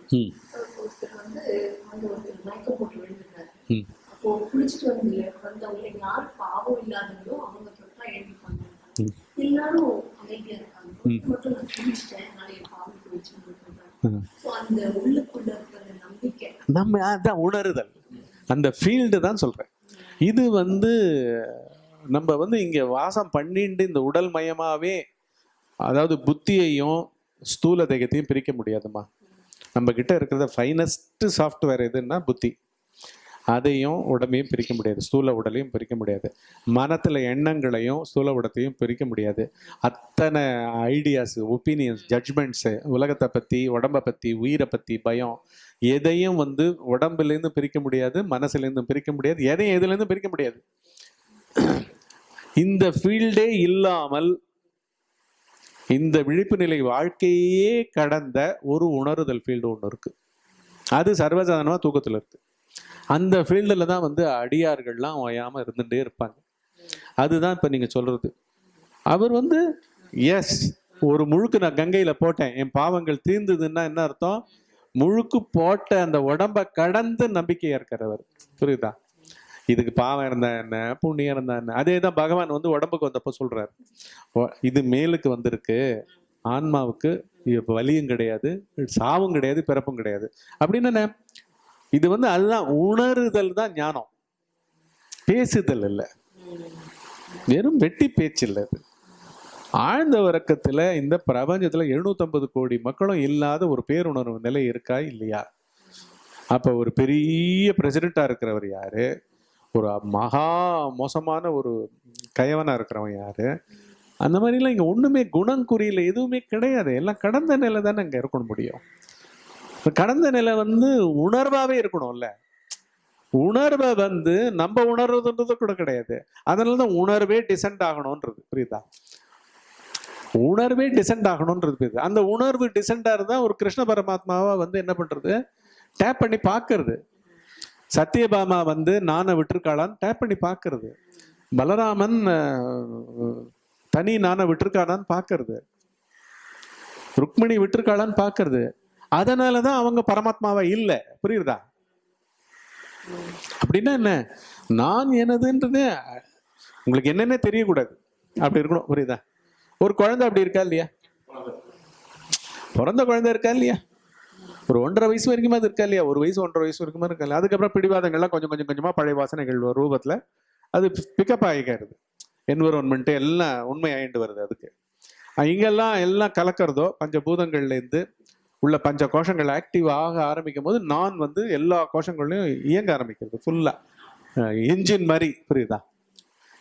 ம். ம். நம்ம அதான் உணருதல். அந்த ஃபீல்டு தான் சொல்றேன். இது வந்து நம்ம வந்து இங்க வாசம் பண்ணிட்டு இந்த உடல் மயமாவே அதாவது புத்தியையும் ஸ்தூல தேகத்தையும் பிரிக்க முடியாதுமா. நம்ம கிட்ட இருக்கிறத ஃபைனஸ்ட் சாஃப்ட்வேர் எதுன்னா புத்தி. அதையும் உடம்பையும் பிரிக்க முடியாது. ஸ்தூல உடலையும் பிரிக்க முடியாது. மனத்துல எண்ணங்களையும் ஸ்தூல உடத்தையும் பிரிக்க முடியாது. அத்தனை ஐடியாஸ் ஒப்பீனியன்ஸ் ஜட்ஜ்மெண்ட்ஸு உலகத்தை பத்தி உடம்பை பத்தி உயிரை பத்தி பயம் எதையும் வந்து உடம்புலேருந்து பிரிக்க முடியாது மனசுலேருந்து பிரிக்க முடியாது எதையும் எதுலேருந்து பிரிக்க முடியாது. இந்த ஃபீல்டே இல்லாமல் இந்த விழிப்பு நிலை வாழ்க்கையே கடந்த ஒரு உணருதல் ஃபீல்டு ஒன்று இருக்கு. அது சர்வசாதாரணமாக தூக்கத்தில் இருக்கு. அந்த ஃபீல்டில் தான் வந்து அடியார்கள்லாம் ஓயாமல் இருந்துகிட்டே இருப்பாங்க. அதுதான் இப்போ நீங்கள் சொல்கிறது அவர் வந்து எஸ் ஒரு முழுக்கு நான் கங்கையில் போட்டேன். என் பாவங்கள் தீர்ந்ததுன்னா என்ன அர்த்தம்? முழுக்கு போட்ட அந்த உடம்ப கடந்து நம்பிக்கையாக இருக்கிறவர் புரியுதா? இதுக்கு பாவம் இருந்தா என்ன? புண்ணியம் இருந்தா என்ன? அதே தான் பகவான் வந்து உடம்புக்கு வந்தப்போ சொல்றாரு. இது மேலுக்கு வந்திருக்கு. ஆன்மாவுக்கு வலியும் கிடையாது சாவும் கிடையாது பிறப்பும் கிடையாது. அப்படின்னு என்ன? இது வந்து அதுதான் உணருதல் தான் ஞானம். பேசுதல் இல்லை. வெறும் வெட்டி பேச்சு இல்லை அது. ஆழ்ந்த உறக்கத்தில் இந்த பிரபஞ்சத்துல 750 கோடி மக்களும் இல்லாத ஒரு பேருணர்வு நிலை இருக்கா? இல்லையா? அப்ப ஒரு பெரிய பிரசிடென்ட்டா இருக்கிறவர் யாரு? ஒரு மகா மோசமான ஒரு கயவனாக இருக்கிறவன் யாரு? அந்த மாதிரிலாம் இங்கே ஒன்றுமே குணம் குறியில் எதுவுமே கிடையாது. எல்லாம் கடந்த நிலை தானே இங்கே இருக்கணும் முடியும். கடந்த நிலை வந்து உணர்வாகவே இருக்கணும்ல. உணர்வை வந்து நம்ம உணர்றதுன்றது கூட கிடையாது. அதனால தான் உணர்வே டிசென்ட் ஆகணும்ன்றது. புரியுதா? உணர்வே டிசென்ட் ஆகணும்ன்றது புரியுது. அந்த உணர்வு டிசெண்டாக இருந்தால் ஒரு கிருஷ்ண பரமாத்மாவை வந்து என்ன பண்ணுறது டேப் பண்ணி பார்க்கறது. சத்யபாமா வந்து நானை விட்டுருக்காளான்னு டேப் பண்ணி பார்க்கறது. பலராமன் தனி நானை விட்டுருக்காளான்னு பார்க்கறது. ருக்மிணி விட்டுருக்காளான்னு பார்க்கறது. அதனால தான் அவங்க பரமாத்மாவா இல்லை. புரியுதா? அப்படின்னா என்ன? நான் எனதுன்றது உங்களுக்கு என்னென்ன தெரியக்கூடாது. அப்படி இருக்கணும். புரியுதா? ஒரு குழந்தை அப்படி இருக்கா இல்லையா? பிறந்த குழந்தை இருக்கா இல்லையா? ஒரு ஒன்றரை வயசு வரைக்கும் அது இருக்கா இல்லையா? ஒரு வயசு ஒன்றரை வயசு வரைக்கும் இருக்கா இல்லையா? அதுக்கப்புறம் பிடிவாதங்கள்லாம் கொஞ்சம் கொஞ்சம் கொஞ்சமாக பழைய வாசனைகள் வரும் அது பிக்கப் ஆகிக்கிறது என்விரான்மெண்ட் எல்லாம் உண்மை ஆயிட்டு வருது அதுக்கு. இங்கெல்லாம் எல்லாம் கலக்கிறதோ பஞ்சபூதங்கள்லேருந்து உள்ள பஞ்ச கோஷங்கள் ஆக்டிவ் ஆக ஆரம்பிக்கும் போது நான் வந்து எல்லா கோஷங்களையும் இயங்க ஆரம்பிக்கிறது ஃபுல்லாக என்ஜின் மாதிரி புரியுதா?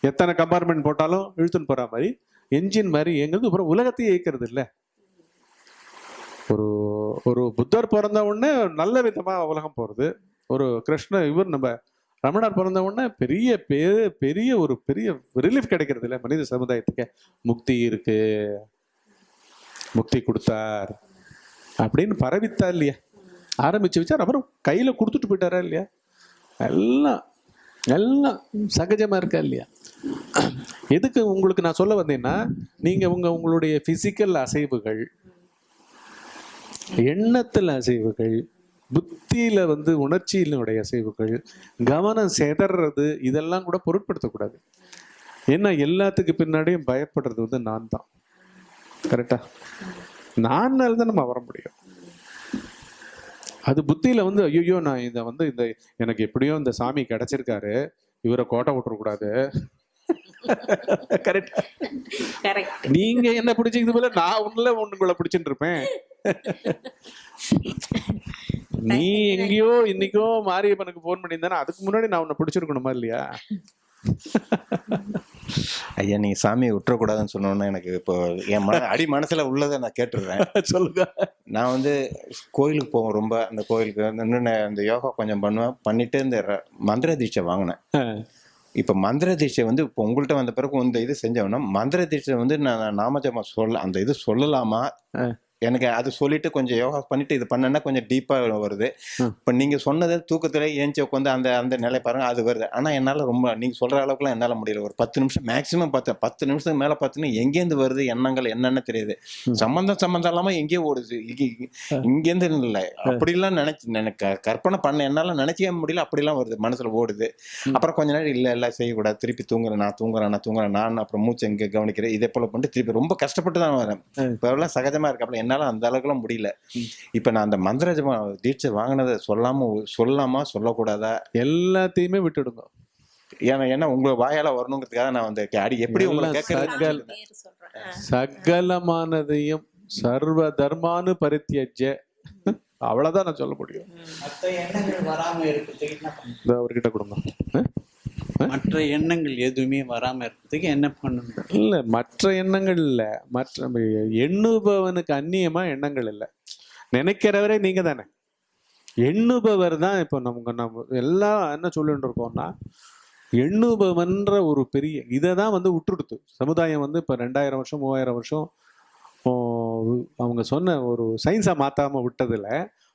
எத்தனை கம்பார்ட்மெண்ட் போட்டாலும் இழுத்துன்னு போகிற மாதிரி என்ஜின் மாதிரி இயங்குறது அப்புறம் உலகத்தையே இயக்கிறது இல்லை. ஒரு ஒரு புத்தர் பிறந்த உடனே நல்ல விதமாக உலகம் போகிறது ஒரு கிருஷ்ண இவர் நம்ம ரமணர் பிறந்த உடனே பெரிய பெரிய பெரிய ஒரு பெரிய ரிலீஃப் கிடைக்கிறது இல்லை மனித சமுதாயத்துக்கு. முக்தி இருக்கு. முக்தி கொடுத்தார். அப்படின்னு பரவித்தா இல்லையா? ஆரம்பிச்சு வச்சார் அப்புறம் கையில் கொடுத்துட்டு போயிட்டாரா இல்லையா? எல்லாம் எல்லாம் சகஜமாக இருக்கா இல்லையா? எதுக்கு உங்களுக்கு நான் சொல்ல வந்தேன்னா நீங்கள் உங்கள் உங்களுடைய ஃபிசிக்கல் அசைவுகள் எண்ணத்தில் அசைவுகள் புத்தியில வந்து உணர்ச்சியினுடைய அசைவுகள் கவனம் செதறது இதெல்லாம் கூட பொருட்படுத்தக்கூடாது. ஏன்னா எல்லாத்துக்கு பின்னாடியும் பயப்படுறது வந்து நான் தான் கரெக்டா நான்னால தான் நம்ம வர முடியும். அது புத்தியில வந்து ஐயோ நான் இதை வந்து இந்த எனக்கு எப்படியோ இந்த சாமி கிடைச்சிருக்காரு இவரை கோட்டை விட்டுறக்கூடாது. கரெக்ட் கரெக்ட் நீங்க என்ன பிடிச்சிக்கிறது போல நான் உள்ள உங்களை பிடிச்சிட்டு இருப்பேன். (laughs) நீ எங்கேயோ இன்னைக்கோ மாரியப்பனுக்கு ஃபோன் பண்ணியிருந்தானே அதுக்கு முன்னாடி நான் உன்னை பிடிச்சிருக்கணுமா இல்லையா? (laughs) ஐயா நீங்க சாமியை விட்டுறக்கூடாதுன்னு சொன்னோன்னே எனக்கு இப்போ என் மன அடி மனசுல உள்ளதை நான் கேட்டுடுறேன். (laughs) சொல்லுங்க. நான் வந்து கோயிலுக்கு போவேன் ரொம்ப. அந்த கோயிலுக்கு வந்து இந்த யோகா கொஞ்சம் பண்ணுவேன். பண்ணிட்டு இந்த மந்திர தீட்சை வாங்கினேன். இப்போ மந்திர தீட்சை வந்து இப்போ உங்கள்கிட்ட வந்த பிறகு இந்த இது செஞ்சோம்னா மந்திர தீட்சை வந்து நான் நாமஜமா சொல்ல அந்த இது சொல்லலாமா? எனக்கு அது சொல்லிட்டு கொஞ்சம் யோகா பண்ணிட்டு இது பண்ணேன்னா கொஞ்சம் டீப்பாக வருது. இப்போ நீங்கள் சொன்னது தூக்கத்தில் ஏஞ்சி உட்காந்து அந்த அந்த நிலை பாருங்க அது வருது. ஆனால் என்னால் ரொம்ப நீங்கள் சொல்கிற அளவுக்குலாம் என்னால் முடியல. ஒரு பத்து நிமிஷம் மேக்ஸிமம் பத்து பத்து நிமிஷத்துக்கு மேலே பார்த்தீங்கன்னா எங்கேருந்து வருது எண்ணங்கள் என்னென்ன தெரியுது. சம்மந்தம் சம்மந்தம் இல்லாமல் எங்கேயோ ஓடுது. இங்க- இங்க- இங்கேருந்து இல்லை. அப்படிலாம் நினைச்சு எனக்கு கற்பனை பண்ண என்னால் நினைக்கவே முடியல. அப்படிலாம் வருது. மனசில் ஓடுது. அப்புறம் கொஞ்ச நேரம் இல்லை இல்லை செய்யக்கூடாது. திருப்பி தூங்குறேன் நான் தூங்குறேன் நான் தூங்குறேன் நான் அப்புறம் மூச்சு எங்கே கவனிக்கிறேன் இதே போல பண்ணிட்டு திருப்பி ரொம்ப கஷ்டப்பட்டு தான் வரேன். இப்போ எல்லாம் சகஜமாக இருக்கு. அப்புறம் என்னால் அந்த அளவுக்குலாம் முடியல. இப்போ நான் அந்த மந்திர ஜபம் தீட்சை வாங்கினதை சொல்லாம சொல்லாமா சொல்லக்கூடாதா? எல்லாத்தையுமே விட்டுடுங்க. ஏன்னா ஏன்னா உங்க வாயால வரணுங்கிறதுக்காக நான் வந்து அடி எப்படி உங்களை ஆ. சகலமானதையும் சர்வ தர்மானு பரித்தியஜ. அவ்வளவுதான் நான் சொல்ல முடியும். அவர்கிட்ட கொடுங்க? மற்ற எண்ணங்கள் எதுவுமே வராம இருக்கிறதுக்கு என்ன பண்ணணும்? இல்ல மற்ற எண்ணங்கள் இல்ல. மற்ற எண்ணுபவனுக்கு அந்நியமா எண்ணங்கள் இல்ல. நினைக்கிறவரே நீங்க தானே. எண்ணுபவர் தான் இப்போ நமக்கு நம்ம எல்லாம் என்ன சொல்லிட்டு இருக்கோம்னா எண்ணுபவன்ற ஒரு பெரிய இதை தான் வந்து விட்டுடுத்து சமுதாயம் வந்து இப்போ ரெண்டாயிரம் வருஷம் மூவாயிரம் வருஷம் அவங்க சொன்ன ஒரு சயின்ஸை மாத்தாம விட்டதுல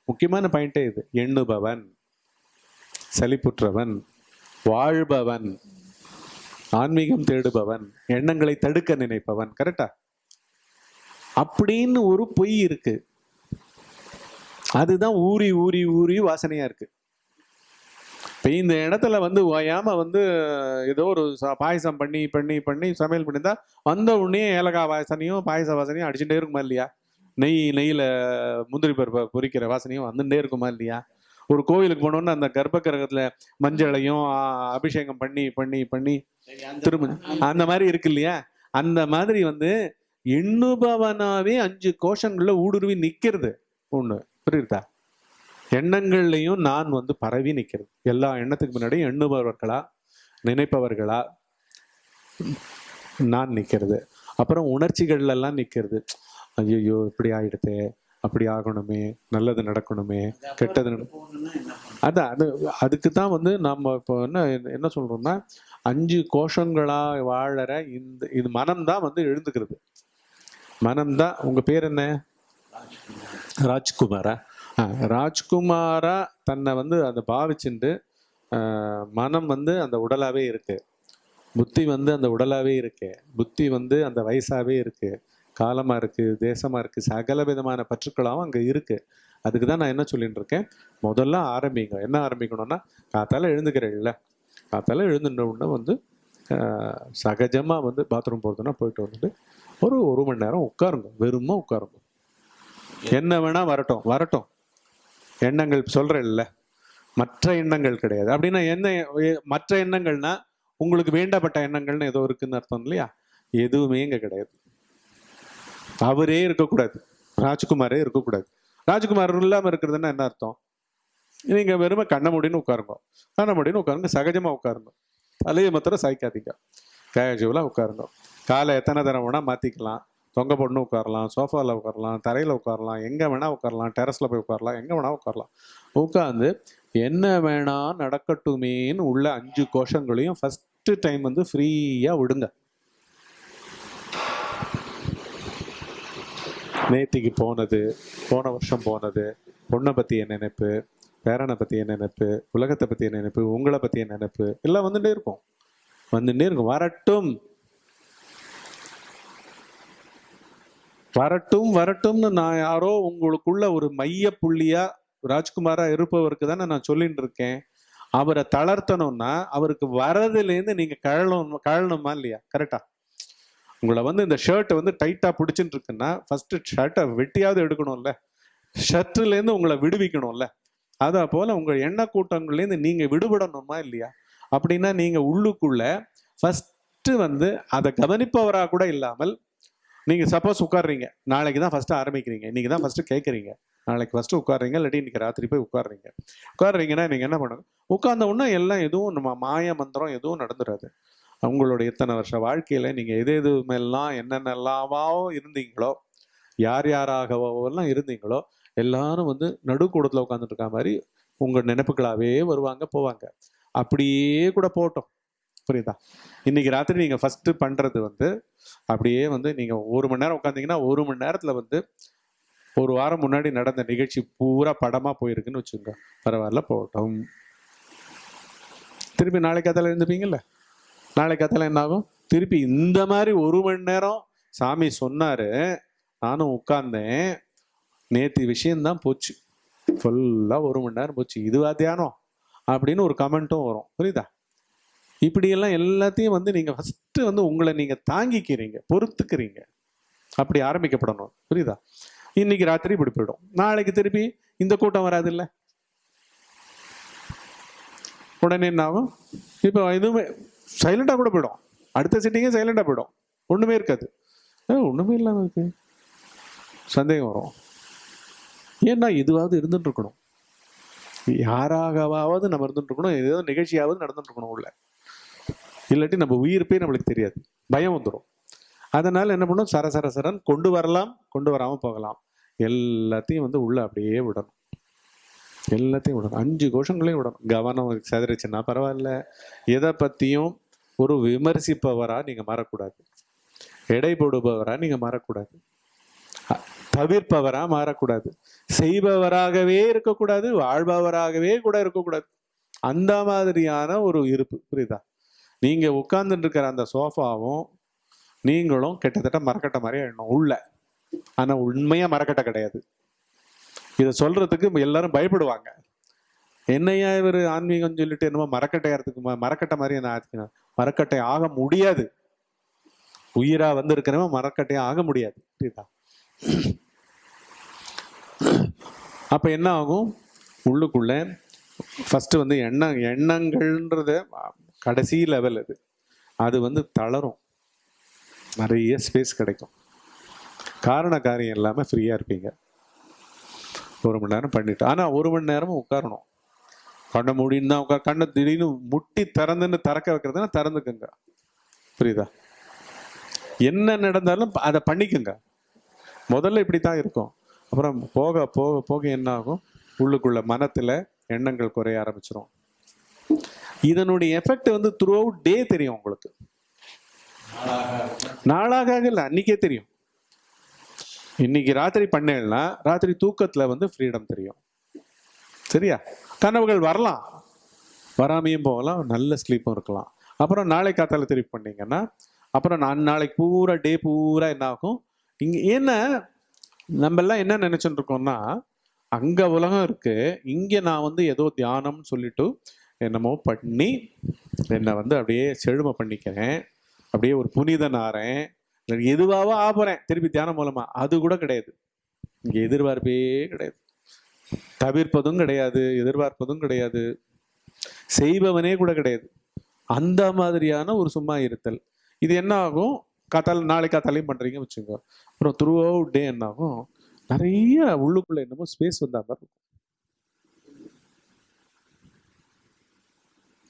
முக்கியமான பாயிண்டே இது. எண்ணுபவன் சலிப்புற்றவன் வாழ்பவன் ஆன்மீகம் தேடுபவன் எண்ணங்களை தடுக்க நினைப்பவன் கரெக்டா அப்படின்னு ஒரு பொய் இருக்கு. அதுதான் ஊறி ஊறி ஊறி வாசனையா இருக்கு. இப்போ இந்த இடத்துல வந்து ஓயாம வந்து ஏதோ ஒரு ச- பாயசம் பண்ணி பண்ணி பண்ணி சமையல் பண்ணியிருந்தா வந்த உடனே ஏலக்காய் வாசனையும் பாயச வாசனையும் அடிச்சுட்டே இருக்குமா இல்லையா? நெய் நெய்யில முந்திரி பருப்பை பொரிக்கிற வாசனையும் வந்துட்டே இருக்குமா இல்லையா? ஒரு கோவிலுக்கு போனோம்னா அந்த கர்ப்ப கிரகத்துல மஞ்சளையும் அபிஷேகம் பண்ணி பண்ணி பண்ணி திரும்ப அந்த மாதிரி இருக்கு இல்லையா? அந்த மாதிரி வந்து எண்ணுபவனாவே அஞ்சு கோஷங்கள்ல ஊடுருவி நிக்கிறது ஒண்ணு. புரியுதா? எண்ணங்கள்லையும் நான் வந்து பரவி நிக்கிறது. எல்லா எண்ணத்துக்கு முன்னாடி எண்ணுபவர்களா நினைப்பவர்களா நான் நிக்கிறது. அப்புறம் உணர்ச்சிகள்லாம் நிக்கிறது. ஐயோ இப்படி ஆயிடுதே. அப்படி ஆகணுமே நல்லது நடக்கணுமே கெட்டது அதான் அது அதுக்கு தான் வந்து நம்ம இப்போ என்ன என்ன சொல்றோம்னா அஞ்சு கோஷங்களா வாழற இந்த இது மனம்தான் வந்து எழுந்துக்கிறது. மனம்தான் உங்க பேர் என்ன? ராஜ்குமாரா. ராஜ்குமாரா? தன்னை வந்து அதை பாவிச்சுண்டு மனம் வந்து அந்த உடலாவே இருக்கு. புத்தி வந்து அந்த உடலாவே இருக்கு. புத்தி வந்து அந்த வயசாவே இருக்கு. காலமாக இருக்குது தேசமாக இருக்குது சகல விதமான பற்றுக்களாகவும் அங்கே இருக்குது அதுக்கு தான் நான் என்ன சொல்லிட்டு இருக்கேன்? முதல்ல ஆரம்பிங்க. என்ன ஆரம்பிக்கணும்னா காத்தால எழுந்துக்கிறேன்ல காத்தால எழுந்துட்ட உடனே வந்து சகஜமாக வந்து பாத்ரூம் போகிறதுனா போயிட்டு வந்துட்டு ஒரு ஒரு மணி நேரம் உட்காருங்க. வெறுமா உட்காருங்க. என்ன வேணால் வரட்டும் வரட்டும். எண்ணங்கள் சொல்கிறேன்ல மற்ற எண்ணங்கள் கிடையாது. அப்படின்னா என்ன மற்ற எண்ணங்கள்னா உங்களுக்கு வேண்டப்பட்ட எண்ணங்கள்னு ஏதோ இருக்குன்னு அர்த்தம் இல்லையா? எதுவுமே இங்கே கிடையாது. அவரே இருக்கக்கூடாது. ராஜ்குமாரே இருக்கக்கூடாது. ராஜ்குமார் இல்லாமல் இருக்கிறதுன்னா என்ன அர்த்தம்? நீங்கள் வெறுமை கண்ண முடின்னு உட்காருங்க. கண்ண முடின்னு உட்காருங்க சகஜமாக உட்காருங்க. தலையை மாத்திரம் சாய்க்காதீங்க. கேஷுவலாக உட்காருங்க. காலை எத்தனை தடவை வேணால் மாற்றிக்கலாம் தொங்க போட்டுன்னு உட்காரலாம் சோஃபாவில் உட்காரலாம் தரையில் உட்காரலாம் எங்கே வேணால் உட்காரலாம் டெரஸில் போய் உட்காரலாம் எங்கே வேணால் உட்காரலாம். உட்காந்து என்ன வேணால் நடக்கட்டுமேன்னு உள்ள அஞ்சு கோஷங்களையும் ஃபஸ்ட்டு டைம் வந்து ஃப்ரீயாக விடுங்க. நேத்திக்கு போனது போன வருஷம் போனது பொண்ணை பற்றிய நினைப்பு பேரனை பற்றிய நினைப்பு உலகத்தை பற்றிய நினைப்பு உங்களை பற்றிய நினைப்பு எல்லாம் வந்துட்டே இருக்கும். வந்துட்டே இருக்கும். வரட்டும். வரட்டும் வரட்டும்னு நான் யாரோ உங்களுக்குள்ள ஒரு மைய புள்ளியா ராஜ்குமாரா இருப்பவருக்கு தானே நான் சொல்லிட்டு இருக்கேன். அவரை தளர்த்தணும்னா அவருக்கு வரதுலேருந்து நீங்க கழணும் கழணுமா இல்லையா? கரெக்டா உங்களை வந்து இந்த ஷர்ட் வந்து டைட்டா பிடிச்சிட்டு இருக்குன்னா ஃபர்ஸ்ட் ஷர்ட்டை வெட்டியாவது எடுக்கணும்ல. ஷர்ட்லேருந்து உங்களை விடுவிக்கணும்ல. அதே போல உங்க எண்ண கூட்டங்கள்லேருந்து நீங்க விடுபடணுமா இல்லையா? அப்படின்னா நீங்க உள்ளுக்குள்ள ஃபர்ஸ்ட் வந்து அதை கவனிப்பவரா கூட இல்லாமல் நீங்கள் சப்போஸ் உட்காடுறீங்க நாளைக்கு தான் ஃபஸ்ட்டு ஆரம்பிக்கிறீங்க. இன்னைக்கு தான் ஃபஸ்ட்டு கேட்குறீங்க. நாளைக்கு ஃபஸ்ட்டு உட்காடுறீங்க இல்லாட்டி இன்னைக்கு ராத்திரி போய் உட்காடுறீங்க உட்காடுறீங்கன்னா நீங்கள் என்ன பண்ணுங்க உட்கார்ந்த உடனே எல்லாம் எதுவும் நம்ம மாய மந்திரம் எதுவும் நடந்துடாது உங்களோட எத்தனை வருஷ வாழ்க்கையில் நீங்கள் எது எது மேலாம் என்னென்னலாவோ இருந்தீங்களோ யார் யாராகவோ எல்லாம் இருந்தீங்களோ எல்லாரும் வந்து நடுக்கூடத்தில் உட்காந்துட்டு இருக்க மாதிரி உங்கள் நினைப்புகளாகவே வருவாங்க போவாங்க. அப்படியே கூட போகட்டும் புரியுதா? இன்னைக்கு ராத்திரி நீங்கள் ஃபஸ்ட்டு பண்ணுறது வந்து அப்படியே வந்து நீங்கள் ஒரு மணி நேரம் உட்காந்தீங்கன்னா ஒரு மணி நேரத்தில் வந்து ஒரு வாரம் முன்னாடி நடந்த நிகழ்ச்சி பூரா படமாக போயிருக்குன்னு வச்சுக்கோங்க. பரவாயில்ல போகட்டும். திருப்பி நாளைக்கு அதில் எழுந்துப்பீங்கல்ல? நாளைக்கு கதையில் என்ன ஆகும்? திருப்பி இந்த மாதிரி ஒரு மணி நேரம் சாமி சொன்னாரு. நானும் உட்கார்ந்தேன். நேற்று விஷயம்தான் போச்சு. ஃபுல்லாக ஒரு மணி நேரம் போச்சு. இதுவா தியானம் அப்படின்னு ஒரு கமெண்ட்டும் வரும். புரியுதா? இப்படியெல்லாம் எல்லாத்தையும் வந்து நீங்கள் ஃபஸ்ட்டு வந்து உங்களை நீங்கள் தாங்கிக்கிறீங்க பொறுத்துக்கிறீங்க. அப்படி ஆரம்பிக்கப்படணும். புரியுதா? இன்னைக்கு ராத்திரி இப்படி போயிடும். நாளைக்கு திருப்பி இந்த கூட்டம் வராது இல்லை உடனே என்ன ஆகும்? இப்போ எதுவுமே சைலண்டாக கூட போயிடும். அடுத்த சிட்டிங்கே சைலண்டாக போயிடும். ஒன்றுமே இருக்காது. ஒன்றுமே இல்லாமல் இருக்கு. சந்தேகம் வரும். ஏன்னா இதுவாவது இருந்துட்டு இருக்கணும். யாராகவாவது நம்ம இருந்துட்டு இருக்கணும். நிகழ்ச்சியாவது நடந்துட்டு இருக்கணும் உள்ள. இல்லாட்டி நம்ம உயிர்ப்பே நம்மளுக்கு தெரியாது. பயம் வந்துடும் அதனால் என்ன பண்ணும்? சர சர சரன் கொண்டு வரலாம். கொண்டு வராமல் போகலாம். எல்லாத்தையும் வந்து உள்ளே அப்படியே விடணும். எல்லாத்தையும் விடணும். அஞ்சு கோஷங்களையும் விடணும். கவனம் செதறிச்சுன்னா பரவாயில்ல. எதை பற்றியும் ஒரு விமர்சிப்பவராக நீங்கள் மாறக்கூடாது. எடை போடுபவராக நீங்கள் மாறக்கூடாது. தவிர்ப்பவராக மாறக்கூடாது. செய்பவராகவே இருக்கக்கூடாது வாழ்பவராகவே கூட இருக்கக்கூடாது. அந்த மாதிரியான ஒரு இருப்பு புரியுதா? நீங்கள் உட்கார்ந்துட்டு இருக்கிற அந்த சோஃபாவும் நீங்களும் கிட்டத்தட்ட மரக்கட்டை மாதிரி ஆயிடணும் உள்ள. ஆனால் உண்மையாக மரக்கட்டை கிடையாது. இதை சொல்கிறதுக்கு எல்லாரும் பயப்படுவாங்க. என்னையா இவர் ஆன்மீகம் சொல்லிட்டு என்னமோ மரக்கட்டையாகிறதுக்கு ம- மரக்கட்டை மாதிரி என்ன ஆச்சுன்னா மரக்கட்டை ஆக முடியாது. உயிரா வந்து இருக்கிறவன் மரக்கட்டை ஆக முடியாது. புரியுதா? அப்ப என்ன ஆகும்? உள்ளுக்குள்ள ஃபர்ஸ்ட் வந்து எண்ணம் எண்ணங்கள்ன்றது கடைசி லெவல் அது. அது வந்து தளரும். நிறைய ஸ்பேஸ் கிடைக்கும். காரண காரியம் இல்லாமல் ஃப்ரீயாக இருப்பீங்க. ஒரு மணி நேரம் பண்ணிட்டு ஆனால் ஒரு மணி நேரமும் உட்காரணும். கண்ணை மூடின்னு தான் உட்கார் கண்ணை திடீர்னு முட்டி திறந்துன்னு திறக்க வைக்கிறதுனா திறந்துக்குங்க. புரியுதா? என்ன நடந்தாலும் அதை பண்ணிக்கோங்க. முதல்ல இப்படி தான் இருக்கும். அப்புறம் போக போக போக என்ன ஆகும்? உள்ளுக்குள்ள மனத்தில் எண்ணங்கள் குறைய ஆரம்பிச்சிடும் இதனுடைய எஃபெக்ட் வந்து த்ரூ அவுட் டே தெரியும் உங்களுக்கு. நாளாக இல்லை அன்னைக்கே தெரியும். இன்னைக்கு ராத்திரி பண்ணேன்னா ராத்திரி தூக்கத்தில் வந்து ஃப்ரீடம் தெரியும். சரியா? கனவுகள் வரலாம். வராமையும் போகலாம் நல்ல ஸ்லீப்பும் இருக்கலாம். அப்புறம் நாளை காத்தால திருப்பி பண்ணீங்கன்னா அப்புறம் நான் நாளைக்கு பூரா டே பூரா என்ன ஆகும்? இங்கே ஏன்னா நம்ம எல்லாம் என்ன நினைச்சுட்டு இருக்கோம்னா அங்கே உலகம் இருக்கு இங்கே நான் வந்து ஏதோ தியானம்னு சொல்லிட்டு என்னமோ பண்ணி என்னை வந்து அப்படியே செழுமை பண்ணிக்கிறேன் அப்படியே ஒரு புனிதன் ஆறேன் இல்லை எதுவாவோ ஆபறேன் திருப்பி தியானம் மூலமாக அது கூட கிடையாது. இங்கே எதிர்பார்ப்பே கிடையாது. தவிர்ப்பதும் கிடையாது எதிர்பார்ப்பதும் கிடையாது செய்பவனே கூட கிடையாது. அந்த மாதிரியான ஒரு சும்மா இருத்தல். இது என்ன ஆகும்? காத்தால நாளை காத்தாலையும் பண்றீங்க வச்சுக்கோ. அப்புறம் த்ரூ அவுட் டே என்ன ஆகும்? நிறைய உள்ளுக்குள்ள என்னமோ ஸ்பேஸ் வந்த மாதிரி இருக்கும்.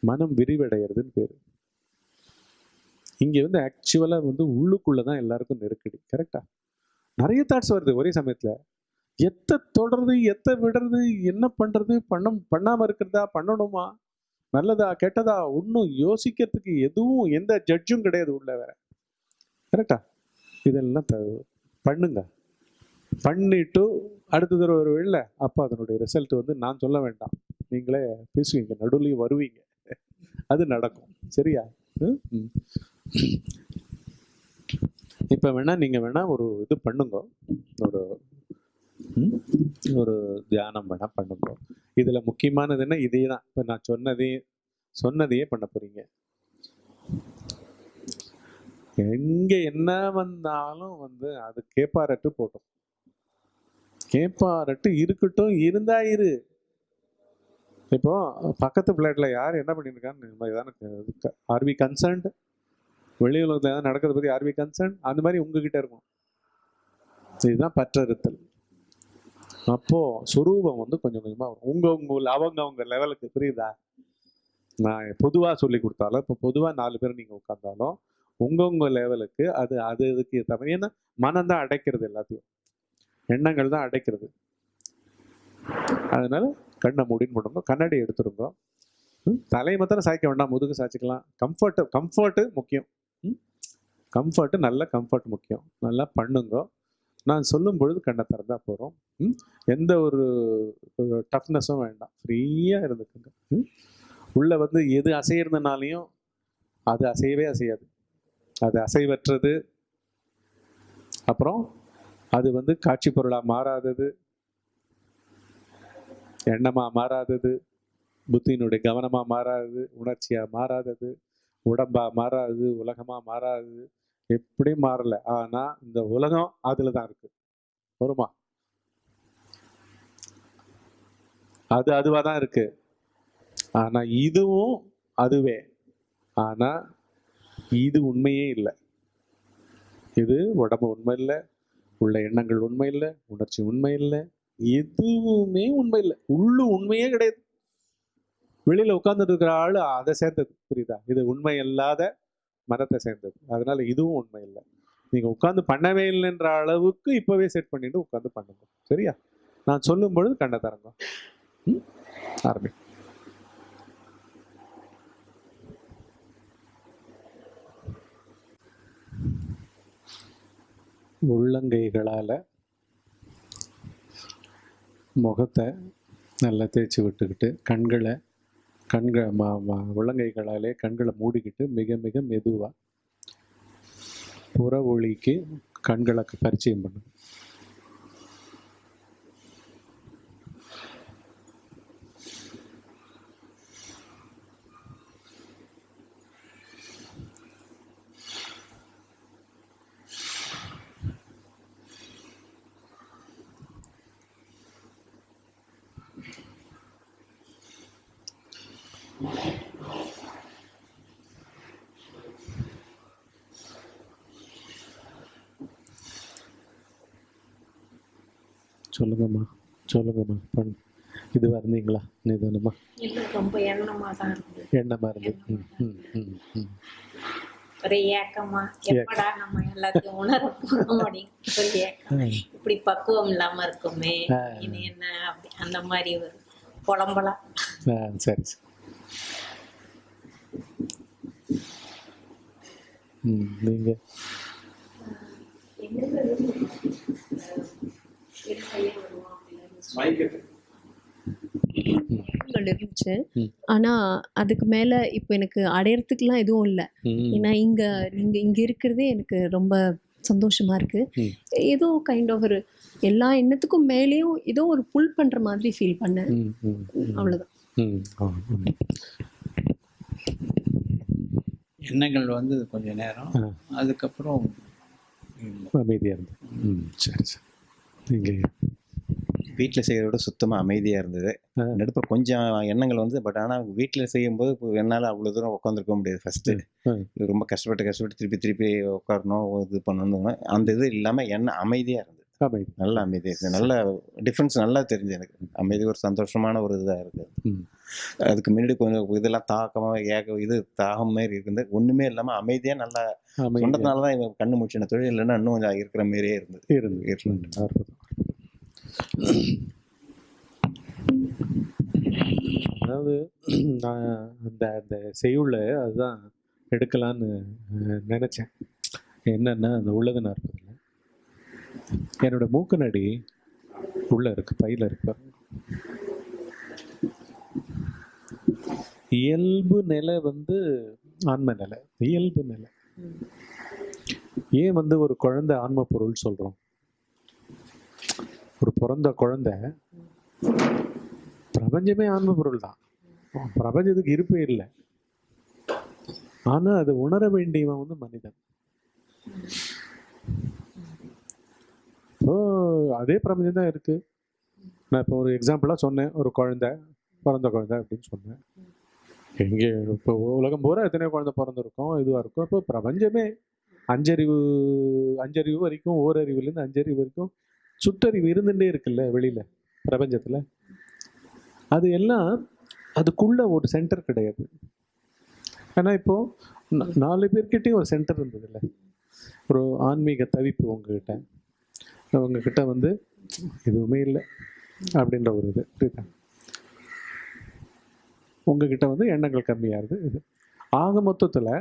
மனம் விரிவடைகிறதுன்னு பேரு. இங்க வந்து ஆக்சுவலா வந்து உள்ளுக்குள்ளே தான் எல்லாருக்கும் நெருக்கடி. கரெக்டா நிறைய தாட்ஸ் வருது. ஒரே சமயத்துல எத்தை தொடருது எத்தை விடுறது என்ன பண்ணுறது பண்ண பண்ணாமல் இருக்கிறதா பண்ணணுமா? நல்லதா கெட்டதா? ஒன்றும் யோசிக்கிறதுக்கு எதுவும் எந்த ஜட்ஜும் கிடையாது உள்ள வேற. கரெக்டா இதெல்லாம் த பண்ணுங்க. பண்ணிட்டு அடுத்த தடவை ஒரு வெளில அப்போ அதனுடைய ரிசல்ட் வந்து நான் சொல்ல வேண்டாம். நீங்களே பேசுவீங்க நடுவுலையும் வருவீங்க. அது நடக்கும். சரியா? ம்? ம். இப்போ வேணால் நீங்கள் வேணால் ஒரு இது பண்ணுங்க. ஒரு ஒரு தியானம் வேணால் பண்ண போகிறோம் இதில் முக்கியமானது என்ன? இதே தான் இப்போ நான் சொன்னதே சொன்னதையே பண்ண போகிறீங்க எங்கே என்ன வந்தாலும் வந்து அது கேப்பாரட்டு போட்டோம். கேப்பாரட்டு இருக்கட்டும் இருந்தா இரு. இப்போ பக்கத்து பிளாட்ல யார் என்ன பண்ணியிருக்கான்னு ஆர் வி கன்சர்ன்ட் வெளி உலகத்தில் ஏதாவது நடக்கிறத பற்றி ஆர் வி கன்சர்ன் அந்த மாதிரி உங்ககிட்ட இருக்கும். இதுதான் பற்றறுத்தல். அப்போ சுரூபம் வந்து கொஞ்சம் கொஞ்சமா வரும். உங்க உங்க அவங்க அவங்க லெவலுக்கு புரியுதா? நான் பொதுவா சொல்லி கொடுத்தாலும் இப்போ பொதுவா நாலு பேர் நீங்க உட்கார்ந்தாலும் உங்கவுங்க லெவலுக்கு அது அது இதுக்கு தவிர ஏன்னா மனம் தான் அடைக்கிறது எல்லாத்தையும். எண்ணங்கள் தான் அடைக்கிறது. அதனால கண்ணை மூடின்னு பண்ணுங்க கண்ணாடி எடுத்துருங்க. தலையை மாத்திரம் சாய்க்க வேண்டாம் முதுகு சாய்ச்சிக்கலாம். கம்ஃபர்ட் கம்ஃபர்ட்டு முக்கியம். கம்ஃபர்ட்டு நல்ல கம்ஃபர்ட் முக்கியம். நல்லா பண்ணுங்க. நான் சொல்லும் பொழுது கண்ணை திறந்தா போகிறோம் எந்த ஒரு டஃப்னஸும் வேண்டாம். ஃப்ரீயாக இருந்துக்குங்க. உள்ளே வந்து எது அசையிருந்தனாலையும் அது அசையவே அசையாது. அது அசைவற்றது. அப்புறம் அது வந்து காட்சி பொருளாக மாறாதது. எண்ணமாக மாறாதது. புத்தியினுடைய கவனமாக மாறாதது. உணர்ச்சியாக மாறாதது. உடம்பாக மாறாதது. உலகமாக மாறாதது. எப்படி மாறல? ஆனா இந்த உலகம் அதுல தான் இருக்கு. வருமா? அது அதுவா தான் இருக்கு. ஆனா இதுவும் அதுவே. ஆனா இது உண்மையே இல்லை. இது உடம்பு உண்மை இல்லை உள்ள எண்ணங்கள் உண்மை இல்லை உணர்ச்சி உண்மை இல்லை எதுவுமே உண்மை இல்லை. உள்ளு உண்மையே கிடையாது. வெளியில உட்கார்ந்துட்டு இருக்கிற ஆளு அதை சேர்ந்தது. புரியுதா? இது உண்மை இல்லாத மரத்தை சேர்ந்தது. அதனால இதுவும் உண்மை இல்லை. நீங்க உட்காந்து பண்ணவே இல்லைன்ற அளவுக்கு இப்பவே செட் பண்ணிட்டு உட்காந்து பண்ணுங்க. சரியா? நான் சொல்லும் பொழுது கண்ட தரங்க ஆரம்பி. உள்ளங்கைகளால முகத்தை நல்லா தேய்ச்சி விட்டுக்கிட்டு கண்களை கண்கள் உள்ளங்கைகளாலே கண்களை மூடிக்கிட்டு மிக மிக மெதுவாக புற ஒளிக்கு கண்களை பரிச்சயம் பண்ணும். பண்ணு இதுவாக இருந்தீங்களா நிதானமா ரொம்ப எண்ணமா தான் ம் ம் ம் ஒரே ஏக்கமா. எப்படா நம்ம எல்லாத்தையும் உணர போறோம் அப்படின்னு ஒரு ஏக்கம். இப்படி பக்குவம் இல்லாம இருக்குமே இனி என்ன அப்படி அந்த மாதிரி ஒரு புலம்பலாம் ஆ சரி சரி. எண்ணங்கள் இருந்துச்சு. ஆனா அதுக்கு மேல இப்போ எனக்கு அடையறதுக்குலாம் எதுவும் இல்லை. ஏன்னா இங்க நீங்க இங்க இருக்கிறதே எனக்கு ரொம்ப சந்தோஷமா இருக்கு. ஏதோ கைண்ட் ஆஃப் ஒரு எல்லா எண்ணத்துக்கும் மேலேயும் ஏதோ ஒரு புல் பண்ற மாதிரி ஃபீல் பண்ணேன். அவ்வளவுதான். எண்ணங்கள் வந்து கொஞ்ச நேரம். அதுக்கப்புறம் அமைதியாக இருந்து. ம் சரி சரி. நீங்கள். வீட்டில் செய்கிறத விட சுத்தமாக அமைதியாக இருந்தது. நடுப்புற கொஞ்சம் எண்ணங்கள் வந்து பட் ஆனால் வீட்டில் செய்யும்போது என்னால் அவ்வளோ தூரம் உட்காந்துருக்க முடியாது. ஃபஸ்ட்டு. ரொம்ப கஷ்டப்பட்டு கஷ்டப்பட்டு திருப்பி திருப்பி உட்காரணும் இது பண்ணணும் அந்த இது இல்லாமல் எண்ணம் அமைதியாக இருந்தது. நல்ல அமைதியாக நல்ல டிஃப்ரென்ஸ் நல்லா தெரிஞ்சு எனக்கு. அமைதி ஒரு சந்தோஷமான ஒரு இதாக இருக்குது அதுக்கு முன்னாடி கொஞ்சம் இதெல்லாம் தாக்கமாக ஏக இது தாகம் மாதிரி இருக்குது ஒன்றுமே இல்லாமல் அமைதியாக நல்லா சொன்னதுனால தான் கண்ணு முடிச்சின தொழில் இல்லைன்னா இன்னும் கொஞ்சம் இருக்கிற மாதிரியே இருந்தது. இருந்து இருந்தது. அதாவது நான் அந்த அந்த செய்யுள்ள அதுதான் எடுக்கலான்னு நினச்சேன். என்னென்னா அந்த உள்ளது நாற்பதுல என்னோட மூக்கு நடி இருக்கு பையில் இருக்கு இயல்பு நிலை வந்து ஆன்ம நிலை. இயல்பு நிலை. ஏன் வந்து ஒரு குழந்தை ஆன்ம பொருள் சொல்கிறோம் ஒரு பிறந்த குழந்தை பிரபஞ்சமே ஆன்ம பொருள் தான். பிரபஞ்சத்துக்கு இருப்பே இல்லை. ஆனால் அது உணர வேண்டியவன் வந்து மனிதன். ஓ அதே பிரபஞ்சம் தான் இருக்கு. நான் இப்போ ஒரு எக்ஸாம்பிளாக சொன்னேன். ஒரு குழந்தை பிறந்த குழந்தை அப்படின்னு சொன்னேன். எங்கே இப்போ உலகம் பூரா எத்தனையோ குழந்தை பிறந்திருக்கோம் இதுவாக இருக்கும். இப்போ பிரபஞ்சமே அஞ்சறிவு அஞ்சறிவு வரைக்கும் ஓரறிவுலேருந்து அஞ்சறிவு வரைக்கும் சுற்றறிவு இருந்துட்டே இருக்குல்ல வெளியில பிரபஞ்சத்துல. அது எல்லாம் அதுக்குள்ள ஒரு சென்டர் கிடையாது. ஏன்னா இப்போ நாலு பேர்கிட்டயும் ஒரு சென்டர் இருந்தது இல்லை ஒரு ஆன்மீக தவிப்பு உங்ககிட்ட. உங்ககிட்ட வந்து எதுவுமே இல்லை அப்படின்ற ஒரு இது. புரியுதா உங்ககிட்ட வந்து எண்ணங்கள் கம்மியாகுது. இது ஆக மொத்தத்தில்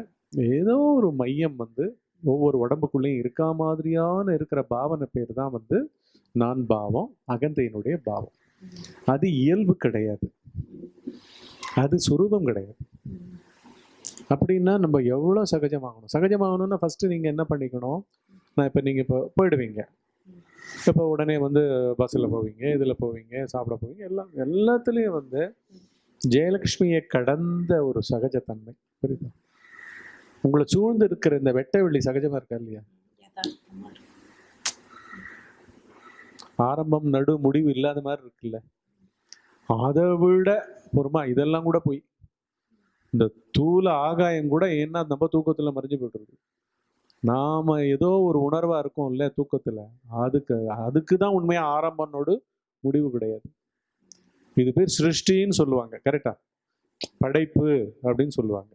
ஏதோ ஒரு மையம் வந்து ஒவ்வொரு உடம்புக்குள்ளேயும் இருக்கா மாதிரியான இருக்கிற பாவனை பேர் தான் வந்து நான் பாவம் அகந்தையினுடைய பாவம். அது இயல்பு கிடையாது. அது சுரூபம் கிடையாது. அப்படின்னா நம்ம எவ்வளோ சகஜமாகணும் சகஜமாகணும்னா ஃபஸ்ட்டு நீங்கள் என்ன பண்ணிக்கணும்? நான் இப்போ நீங்கள் இப்போ போயிடுவீங்க. இப்போ உடனே வந்து பஸ்ஸில் போவீங்க இதில் போவீங்க சாப்பிட போவீங்க எல்லாம் எல்லாத்துலேயும் வந்து ஜெயலக்ஷ்மியை கடந்த ஒரு சகஜத்தன்மை. புரியுதா? உங்களை சூழ்ந்து இருக்கிற இந்த வெட்ட வெளி சகஜமாக இருக்கா இல்லையா? ஆரம்பம் நடு முடிவு இல்லாத மாதிரி இருக்குல்ல. அதை விட பொறுமா இதெல்லாம் கூட போய். இந்த தூள ஆகாயம் கூட ஏன்னா நம்ம தூக்கத்துல மறைஞ்சு போயிட்டுருக்கு நாம ஏதோ ஒரு உணர்வா இருக்கோம்ல தூக்கத்துல. அதுக்கு அதுக்கு தான் உண்மையா ஆரம்பனோடு முடிவு கிடையாது. இது பேர் சிருஷ்டின்னு சொல்லுவாங்க கரெக்டா படைப்பு அப்படின்னு சொல்லுவாங்க.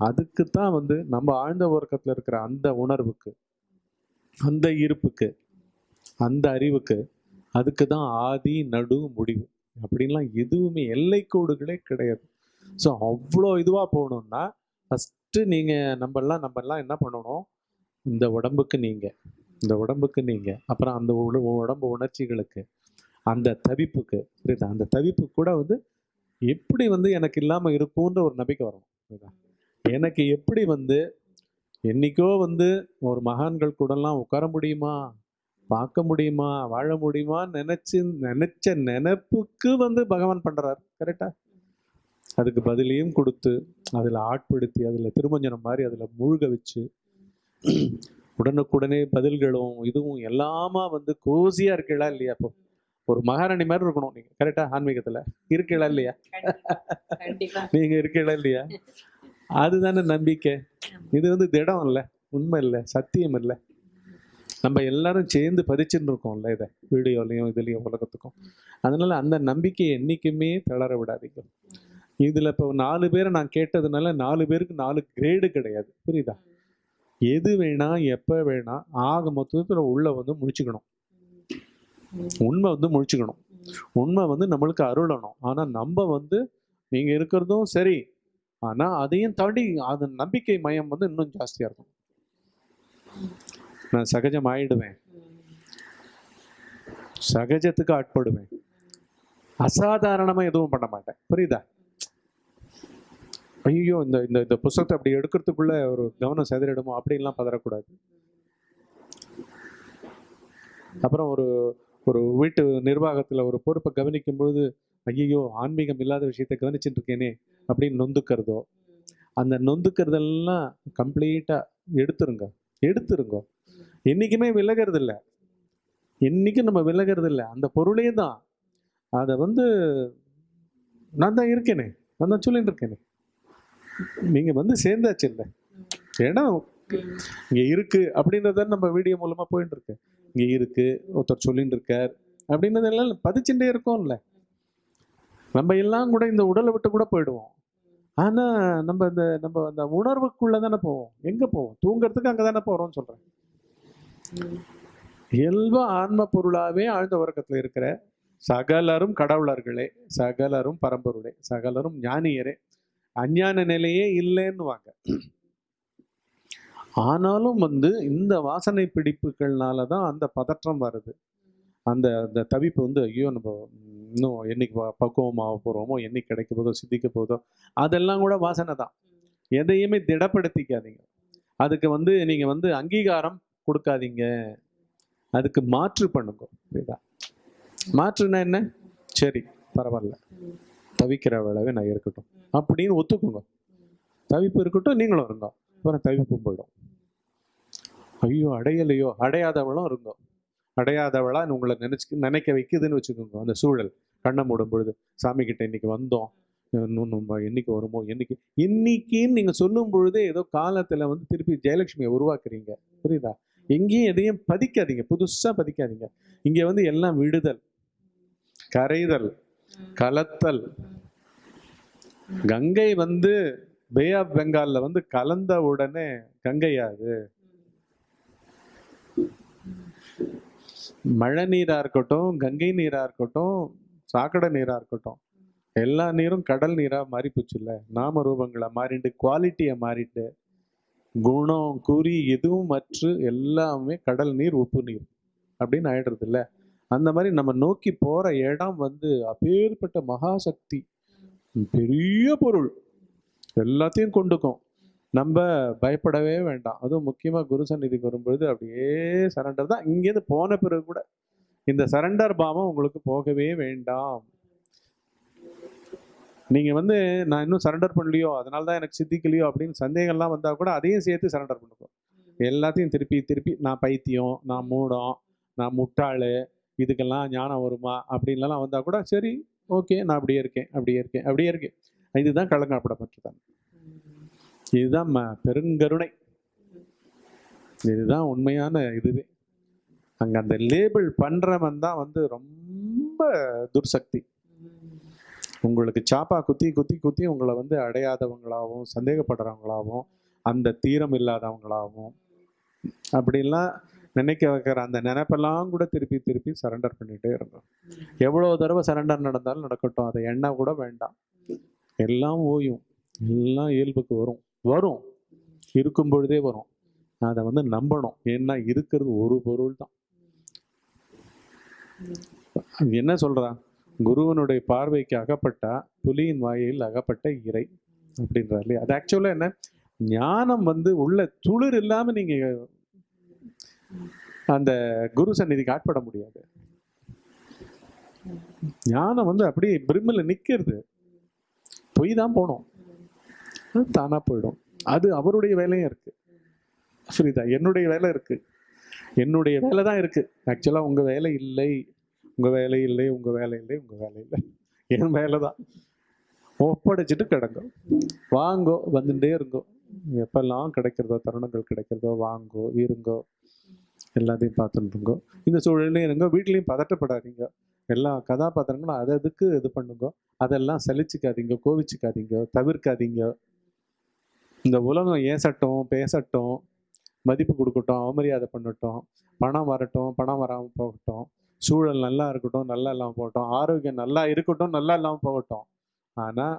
அதுக்கு தான் வந்து நம்ம ஆழ்ந்த உறக்கத்துல இருக்கிற அந்த உணர்வுக்கு அந்த இருப்புக்கு அந்த அறிவுக்கு அதுக்கு தான் ஆதி நடு முடிவு. அப்படின்லாம் எதுவுமே எல்லைக்கோடுகளே கிடையாது. ஸோ அவ்வளோ இதுவாக போகணுன்னா ஃபஸ்ட்டு நீங்கள் நம்மெல்லாம் நம்மெல்லாம் என்ன பண்ணணும்? இந்த உடம்புக்கு நீங்கள் இந்த உடம்புக்கு நீங்கள் அப்புறம் அந்த உடம்பு உணர்ச்சிகளுக்கு அந்த தவிப்புக்கு புரியுதா? அந்த தவிப்பு கூட வந்து எப்படி வந்து எனக்கு இல்லாமல் இருக்கும்ன்ற ஒரு நம்பிக்கை வரணும் புரியுதா? எனக்கு எப்படி வந்து என்னைக்கோ வந்து ஒரு மகான்கள் கூடலாம் உட்கார முடியுமா? பார்க்க முடியுமா வாழ முடியுமா நினைச்சு நினைச்ச நினைப்புக்கு வந்து பகவான் பண்றாரு. கரெக்டா அதுக்கு பதிலையும் கொடுத்து அதில் ஆட்படுத்தி அதில் திருமஞ்சனம் மாதிரி அதில் மூழ்க வச்சு உடனுக்குடனே பதில்களும் இதுவும் எல்லாமா வந்து கோசியா இருக்கீங்களா இல்லையா இப்போ? ஒரு மகாராணி மாதிரி இருக்கணும் நீங்க. கரெக்டா ஆன்மீகத்துல. இருக்கீங்களா இல்லையா? நீங்க இருக்கீங்களா இல்லையா? அதுதானே நம்பிக்கை. இது வந்து திடம் இல்லை உண்மை இல்லை சத்தியம் இல்லை. நம்ம எல்லாரும் சேர்ந்து பதிச்சுன்னு இருக்கோம்ல இதை வீடியோலையும் இதுலேயும் உலகத்துக்கும். அதனால அந்த நம்பிக்கையை என்றைக்குமே தளர விடாதீங்க. இதில் இப்போ நாலு பேரை நான் கேட்டதுனால நாலு பேருக்கு நாலு கிரேடு கிடையாது. புரியுதா? எது வேணா எப்போ வேணா ஆக மொத்தத்தில் உள்ள வந்து முடிச்சுக்கணும் உண்மை வந்து முடிச்சுக்கணும் உண்மை வந்து நம்மளுக்கு அருளணும். ஆனால் நம்ம வந்து நீங்கள் இருக்கிறதும் சரி. ஆனால் அதையும் தாண்டி அந்த நம்பிக்கை மயம் வந்து இன்னும் ஜாஸ்தியாக இருக்கும். நான் சகஜம் ஆயிடுவேன். சகஜத்துக்கு ஆட்படுவேன். அசாதாரணமா எதுவும் பண்ண மாட்டேன். புரியுதா? ஐயோ இந்த இந்த இந்த புஸ்தகத்தை அப்படி எடுக்கிறதுக்குள்ள ஒரு கவனம் செதறிடுமோ? அப்படின்லாம் பதறக்கூடாது. அப்புறம் ஒரு ஒரு வீட்டு நிர்வாகத்துல ஒரு பொறுப்பை கவனிக்கும் பொழுது ஐயோ ஆன்மீகம் இல்லாத விஷயத்தை கவனிச்சுட்டு இருக்கேனே அப்படின்னு நொந்துக்கிறதோ அந்த நொந்துக்கிறதெல்லாம் கம்ப்ளீட்டா எடுத்துருங்க. எடுத்துருங்க. என்றைக்குமே விலகிறது இல்லை என்னைக்கும் நம்ம விலகிறது இல்லை அந்த பொருளே தான். அதை வந்து நான் தான் இருக்கேனே. நான் தான் சொல்லிட்டு இருக்கேனே. நீங்கள் வந்து சேர்ந்தாச்சு இல்லை. ஏன்னா இங்கே இருக்குது அப்படின்றத நம்ம வீடியோ மூலமாக போயிட்டு இருக்கு. இங்கே இருக்குது ஒருத்தர் சொல்லிட்டு இருக்கார் அப்படின்றதெல்லாம் பதிச்சுட்டே இருக்கோம்ல நம்ம எல்லாம் கூட இந்த உடலை விட்டு கூட போயிடுவோம். ஆனால் நம்ம இந்த நம்ம அந்த உணர்வுக்குள்ளே தானே போவோம். எங்கே போவோம்? தூங்குறதுக்கு அங்கே தானே போகிறோம்னு சொல்கிறேன் இயல்பு ஆன்ம பொருளாவே ஆழ்ந்த உறக்கத்துல இருக்கிற சகலரும் கடவுளர்களே சகலரும் பரம்பொருளே சகலரும் ஞானியரே அஞ்ஞான நிலையே இல்லைன்னுவாங்க. ஆனாலும் வந்து இந்த வாசனை பிடிப்புகள்னால தான் அந்த பதற்றம் வருது. அந்த அந்த தவிப்பு வந்து ஐயோ நம்ம இன்னும் என்னைக்கு ப- பக்குவமாக போகிறோமோ என்னைக்கு கிடைக்க போதோ சித்திக்க போதோ அதெல்லாம் கூட வாசனை தான். எதையுமே திடப்படுத்திக்காதீங்க. அதுக்கு வந்து நீங்கள் வந்து அங்கீகாரம் கொடுக்காதீங்க. அதுக்கு மாற்று பண்ணுங்க புரியுதா மாற்றுனா என்ன? சரி பரவாயில்ல. தவிக்கிற வேளவே நான் இருக்கட்டும். அப்படின்னு ஒத்துக்குங்க. தவிப்பு இருக்கட்டும் நீங்களும் இருங்க. அப்புறம் தவிப்பும் போயிடும். ஐயோ அடையலையோ? அடையாதவளும் இருங்க. அடையாதவளா உங்களை நினைச்சு நினைக்க வைக்குதுன்னு வச்சுக்கோங்க அந்த சூழல். கண்ணை மூடும் பொழுது சாமி கிட்ட இன்னைக்கு வந்தோம். இன்னும் நம்ம என்னைக்கு வருமோ என்னைக்கு? இன்னைக்குன்னு நீங்க சொல்லும் பொழுதே ஏதோ காலத்துல வந்து திருப்பி ஜெயலட்சுமியை உருவாக்குறீங்க. புரியுதா? எங்கேயும் எதையும் பதிக்காதீங்க. புதுசா பதிக்காதீங்க. இங்க வந்து எல்லாம் விடுதல். கரைதல். கலத்தல். கங்கை வந்து பே ஆஃப் பெங்கால்ல வந்து கலந்த உடனே கங்கையாது மழை நீரா இருக்கட்டும் கங்கை நீரா இருக்கட்டும் சாக்கடை நீரா இருக்கட்டும். எல்லா நீரும் கடல் நீரா மாறி போச்சுல்ல நாம ரூபங்களை மாறிட்டு குவாலிட்டியை மாறிட்டு குணம் குறி எதுவும் மற்று எல்லாமே கடல் நீர் உப்பு நீர் அப்படின்னு ஆயிடுறது இல்லை அந்த மாதிரி நம்ம நோக்கி போற இடம் வந்து அப்பேற்பட்ட மகாசக்தி. பெரிய பொருள். எல்லாத்தையும் கொண்டுக்கும். நம்ம பயப்படவே வேண்டாம். அதுவும் முக்கியமாக குரு சந்நிதிக்கு வரும்பொழுது அப்படியே சரண்டர் தான். இங்கேருந்து போன பிறகு கூட இந்த சரண்டர் பாவம் உங்களுக்கு போகவே வேண்டாம். நீங்க வந்து நான் இன்னும் சரண்டர் பண்ணலையோ அதனால தான் எனக்கு சித்திக்கலையோ அப்படின்னு சந்தேகம்லாம் வந்தா கூட அதையும் சேர்த்து சரண்டர் பண்ணுங்க. எல்லாத்தையும் திருப்பி திருப்பி நான் பைத்தியம் நான் மூடம் நான் முட்டாளு இதுக்கெல்லாம் ஞானம் வருமா அப்படின்லாம் வந்தா கூட சரி ஓகே நான் அப்படியே இருக்கேன் அப்படியே இருக்கேன் அப்படியே இருக்கேன். இதுதான் கலங்காப்படப்பட்டதான் இதுதான் பெருங்கருணை. இதுதான் உண்மையான இதுவே. அங்க அந்த லேபிள் பண்றவன் தான் வந்து ரொம்ப துர்சக்தி. உங்களுக்கு சாப்பா குத்தி குத்தி குத்தி உங்களை வந்து அடையாதவங்களாகவும் சந்தேகப்படுறவங்களாகவும் அந்த தீரம் இல்லாதவங்களாகவும் அப்படிலாம் நினைக்க வைக்கிற அந்த நினைப்பெல்லாம் கூட திருப்பி திருப்பி சரண்டர் பண்ணிகிட்டே இருக்கும் எவ்வளோ தடவை சரண்டர் நடந்தாலும் நடக்கட்டும். அதை எண்ண கூட வேண்டாம். எல்லாம் ஓயும். எல்லாம் இயல்புக்கு வரும். வரும். இருக்கும் பொழுதே வரும். அதை வந்து நம்பணும். ஏன்னா இருக்கிறது ஒரு பொருள் தான் என்ன சொல்கிறா குருவனுடைய பார்வைக்கு அகப்பட்டா புலியின் வாயில் அகப்பட்ட இறை அப்படின்றார் இல்லையா? அது ஆக்சுவலாக என்ன? ஞானம் வந்து உள்ள துளிர் இல்லாமல் நீங்கள் அந்த குரு சந்நிதிக்கு ஆட்பட முடியாது. ஞானம் வந்து அப்படியே பிரிமில் நிற்கிறது பொய் தான் போனோம். தானாக போயிடும். அது அவருடைய வேலையும் இருக்குது புரியுதா? என்னுடைய வேலை இருக்குது என்னுடைய வேலை தான் இருக்குது ஆக்சுவலாக உங்கள் வேலை இல்லை. உங்கள் வேலை இல்லை உங்கள் வேலை இல்லை உங்கள் வேலை இல்லை. என் வேலை தான். ஒப்படைச்சிட்டு கிடங்கோ. வாங்கோ வந்துட்டே இருங்கோ. எப்பெல்லாம் கிடைக்கிறதோ தருணங்கள் கிடைக்கிறதோ வாங்கோ இருங்கோ. எல்லாத்தையும் பார்த்துட்டுருங்கோ இந்த சூழலையும் இருங்கோ. வீட்லேயும் பதட்டப்படாதீங்க. எல்லா கதாபாத்திரங்களும் அதை அதுக்கு இது பண்ணுங்க? அதெல்லாம் சலிச்சுக்காதீங்க கோவிச்சுக்காதீங்க தவிர்க்காதீங்க. இந்த உலகம் ஏசட்டும் பேசட்டும் மதிப்பு கொடுக்கட்டும் அவமரியாதை பண்ணட்டும். பணம் வரட்டும் பணம் வராமல் போகட்டும். சூழல் நல்லா இருக்கட்டும் நல்லா இல்லாமல் போகட்டும் ஆரோக்கியம் நல்லா இருக்கட்டும் நல்லா இல்லாமல் போகட்டும். ஆனால்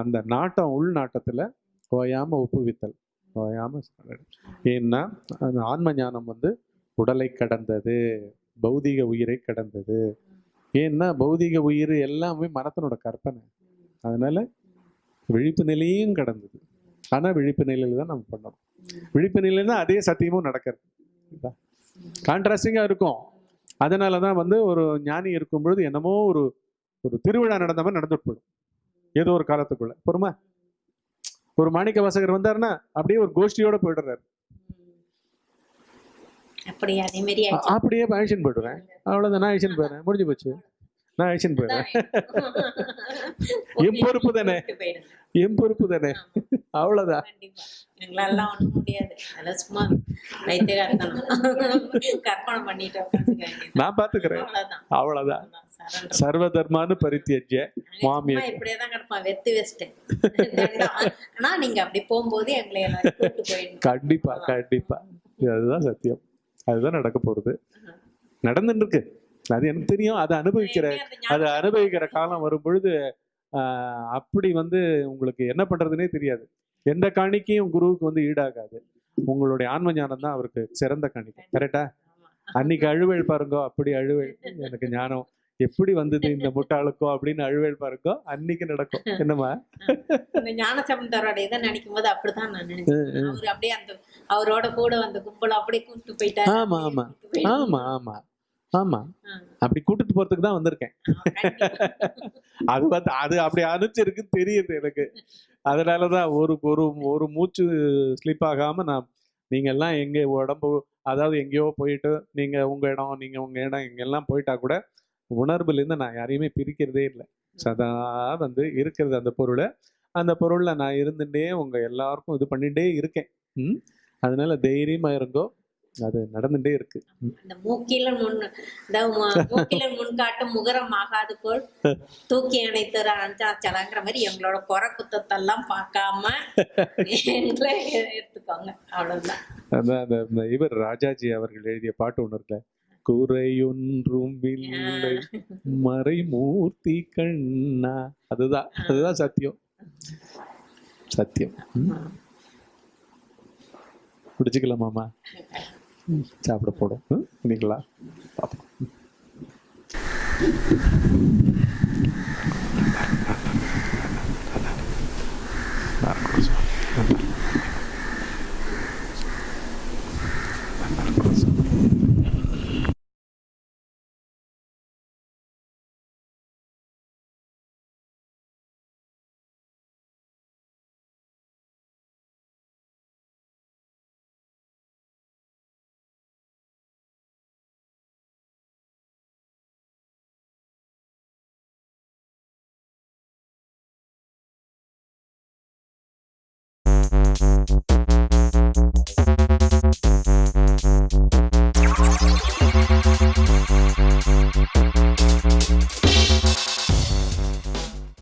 அந்த நாட்டம் உள்நாட்டத்தில் ஓயாமல் ஒப்புவித்தல் ஓயாமல் ஏன்னா அந்த ஆன்ம ஞானம் வந்து உடலை கடந்தது பௌதிக உயிரை கடந்தது. ஏன்னா பௌதிக உயிர் எல்லாமே மனத்தினோட கற்பனை. அதனால விழிப்பு நிலையும் கடந்தது. ஆனால் விழிப்பு நிலையில தான் நம்ம பண்ணணும். விழிப்பு நிலையில தான் அதே சத்தியமும் நடக்கிறது. கான்ட்ராஸ்டிங்காக இருக்கும். அதனால தான் வந்து ஒரு ஞானி இருக்கும் பொழுது என்னமோ ஒரு ஒரு திருவிழா நடந்த மாதிரி நடந்துட்டு போயிடும். ஏதோ ஒரு காலத்துக்குள்ள. பொறுமை? ஒரு மாணிக்க வாசகர் வந்தாருன்னா அப்படியே ஒரு கோஷ்டியோட போயிடுறாரு. அப்படியே? ஆக்ஷன் போயிடுவேன் அவ்வளவுதான். நான் ஆக்ஷன் போயிடுறேன். முடிஞ்சு போச்சு. நான் ஆக்ஷன் போயிடுறேன். என் பொறுப்பு தானே? என் பொறுப்பு தானே? அவ்வளவுதான். கண்டிப்பா. எங்களாலாம் ஒண்ணும் முடியாது. அதெல்லாம் சும்மா வைத்தியகாரத்தனம் கற்பனை பண்ணிட்டு உட்காந்துக்க வேண்டியது நான் பாத்துக்கிறேன். அவ்வளவுதான். சர்வ தர்மானு பரித்தியஜ்ய மாமிய சும்மா இப்படியே தான் கிடப்பான் வெத்து வச்சுட்டேன் ஆனா நீங்க அப்படி போகும்போது எங்களை கண்டிப்பா கண்டிப்பா. அதுதான் சத்தியம். அதுதான் நடக்க போறது. நடந்துட்டு இருக்கு. அது எனக்கு தெரியும். அதை அனுபவிக்கிற அதை அனுபவிக்கிற காலம் வரும் பொழுது அப்படி வந்து உங்களுக்கு என்ன பண்றதுனே தெரியாது. எந்த காணிக்கையும் குருவுக்கு வந்து ஈடாகாது. உங்களுடைய ஆன்ம ஞானம் தான் அவருக்கு சிறந்த காணிக்கை. கரெக்டா? அன்னைக்கு அழுவேல் பாருங்க அப்படி அழுவேல் எனக்கு ஞானம். எப்படி வந்தது இந்த முட்டாளுக்கோ அப்படின்னு அழுவேல் பாருங்க அன்னைக்கு நடக்கும். என்னம்மா? இந்த ஞானசம்பந்தரோட இதை நினைக்கும் போது அப்படிதான் நான் நினைச்சேன். அவர் அப்படியே அந்த அவரோட கூட வந்த கும்பல அப்படியே கூப்பிட்டு போயிட்டாரு. ஆமா, ஆமா. ஆமா ஆமா. ஆமா. அப்படி கூட்டிட்டு போறதுக்கு தான் வந்திருக்கேன். அது வந்து அது அப்படி அனுப்பிச்சிருக்குன்னு தெரியுது எனக்கு. அதனாலதான் ஒரு ஒரு ஒரு மூச்சு ஸ்லிப் ஆகாம நான் நீங்க எல்லாம் எங்க உடம்பு அதாவது எங்கேயோ போயிட்டு நீங்க உங்க இடம் நீங்க உங்க இடம் எங்க எல்லாம் போயிட்டா கூட உணர்வுல இருந்து நான் யாரையுமே பிரிக்கிறதே இல்லை. சதா வந்து இருக்கிறது அந்த பொருளை. அந்த பொருள்ல நான் இருந்துட்டே உங்க எல்லாருக்கும் இது பண்ணிட்டே இருக்கேன். ம்? அதனால தைரியமா இருங்கோ. அது நடந்துட்டே இருக்கு. அந்த மூக்கில முன் மூக்கில முன் காட்டும் முகரம் ஆகாது போல் தூக்கி அணைத்து அஞ்சாச்சலங்கிற மாதிரி எங்களோட குறை குத்தத்தெல்லாம் பார்க்காம எடுத்துக்கோங்க. அவ்வளவுதான். அதான் இவர் ராஜாஜி அவர்கள் எழுதிய பாட்டு ஒன்று இருக்குல்ல குறையொன்றும் இல்லை மறைமூர்த்தி கண்ணா. அதுதான் அதுதான் சத்தியம். சத்தியம். ம். சாப்பிட போடும். இன்னைங்களா பார்ப்போம்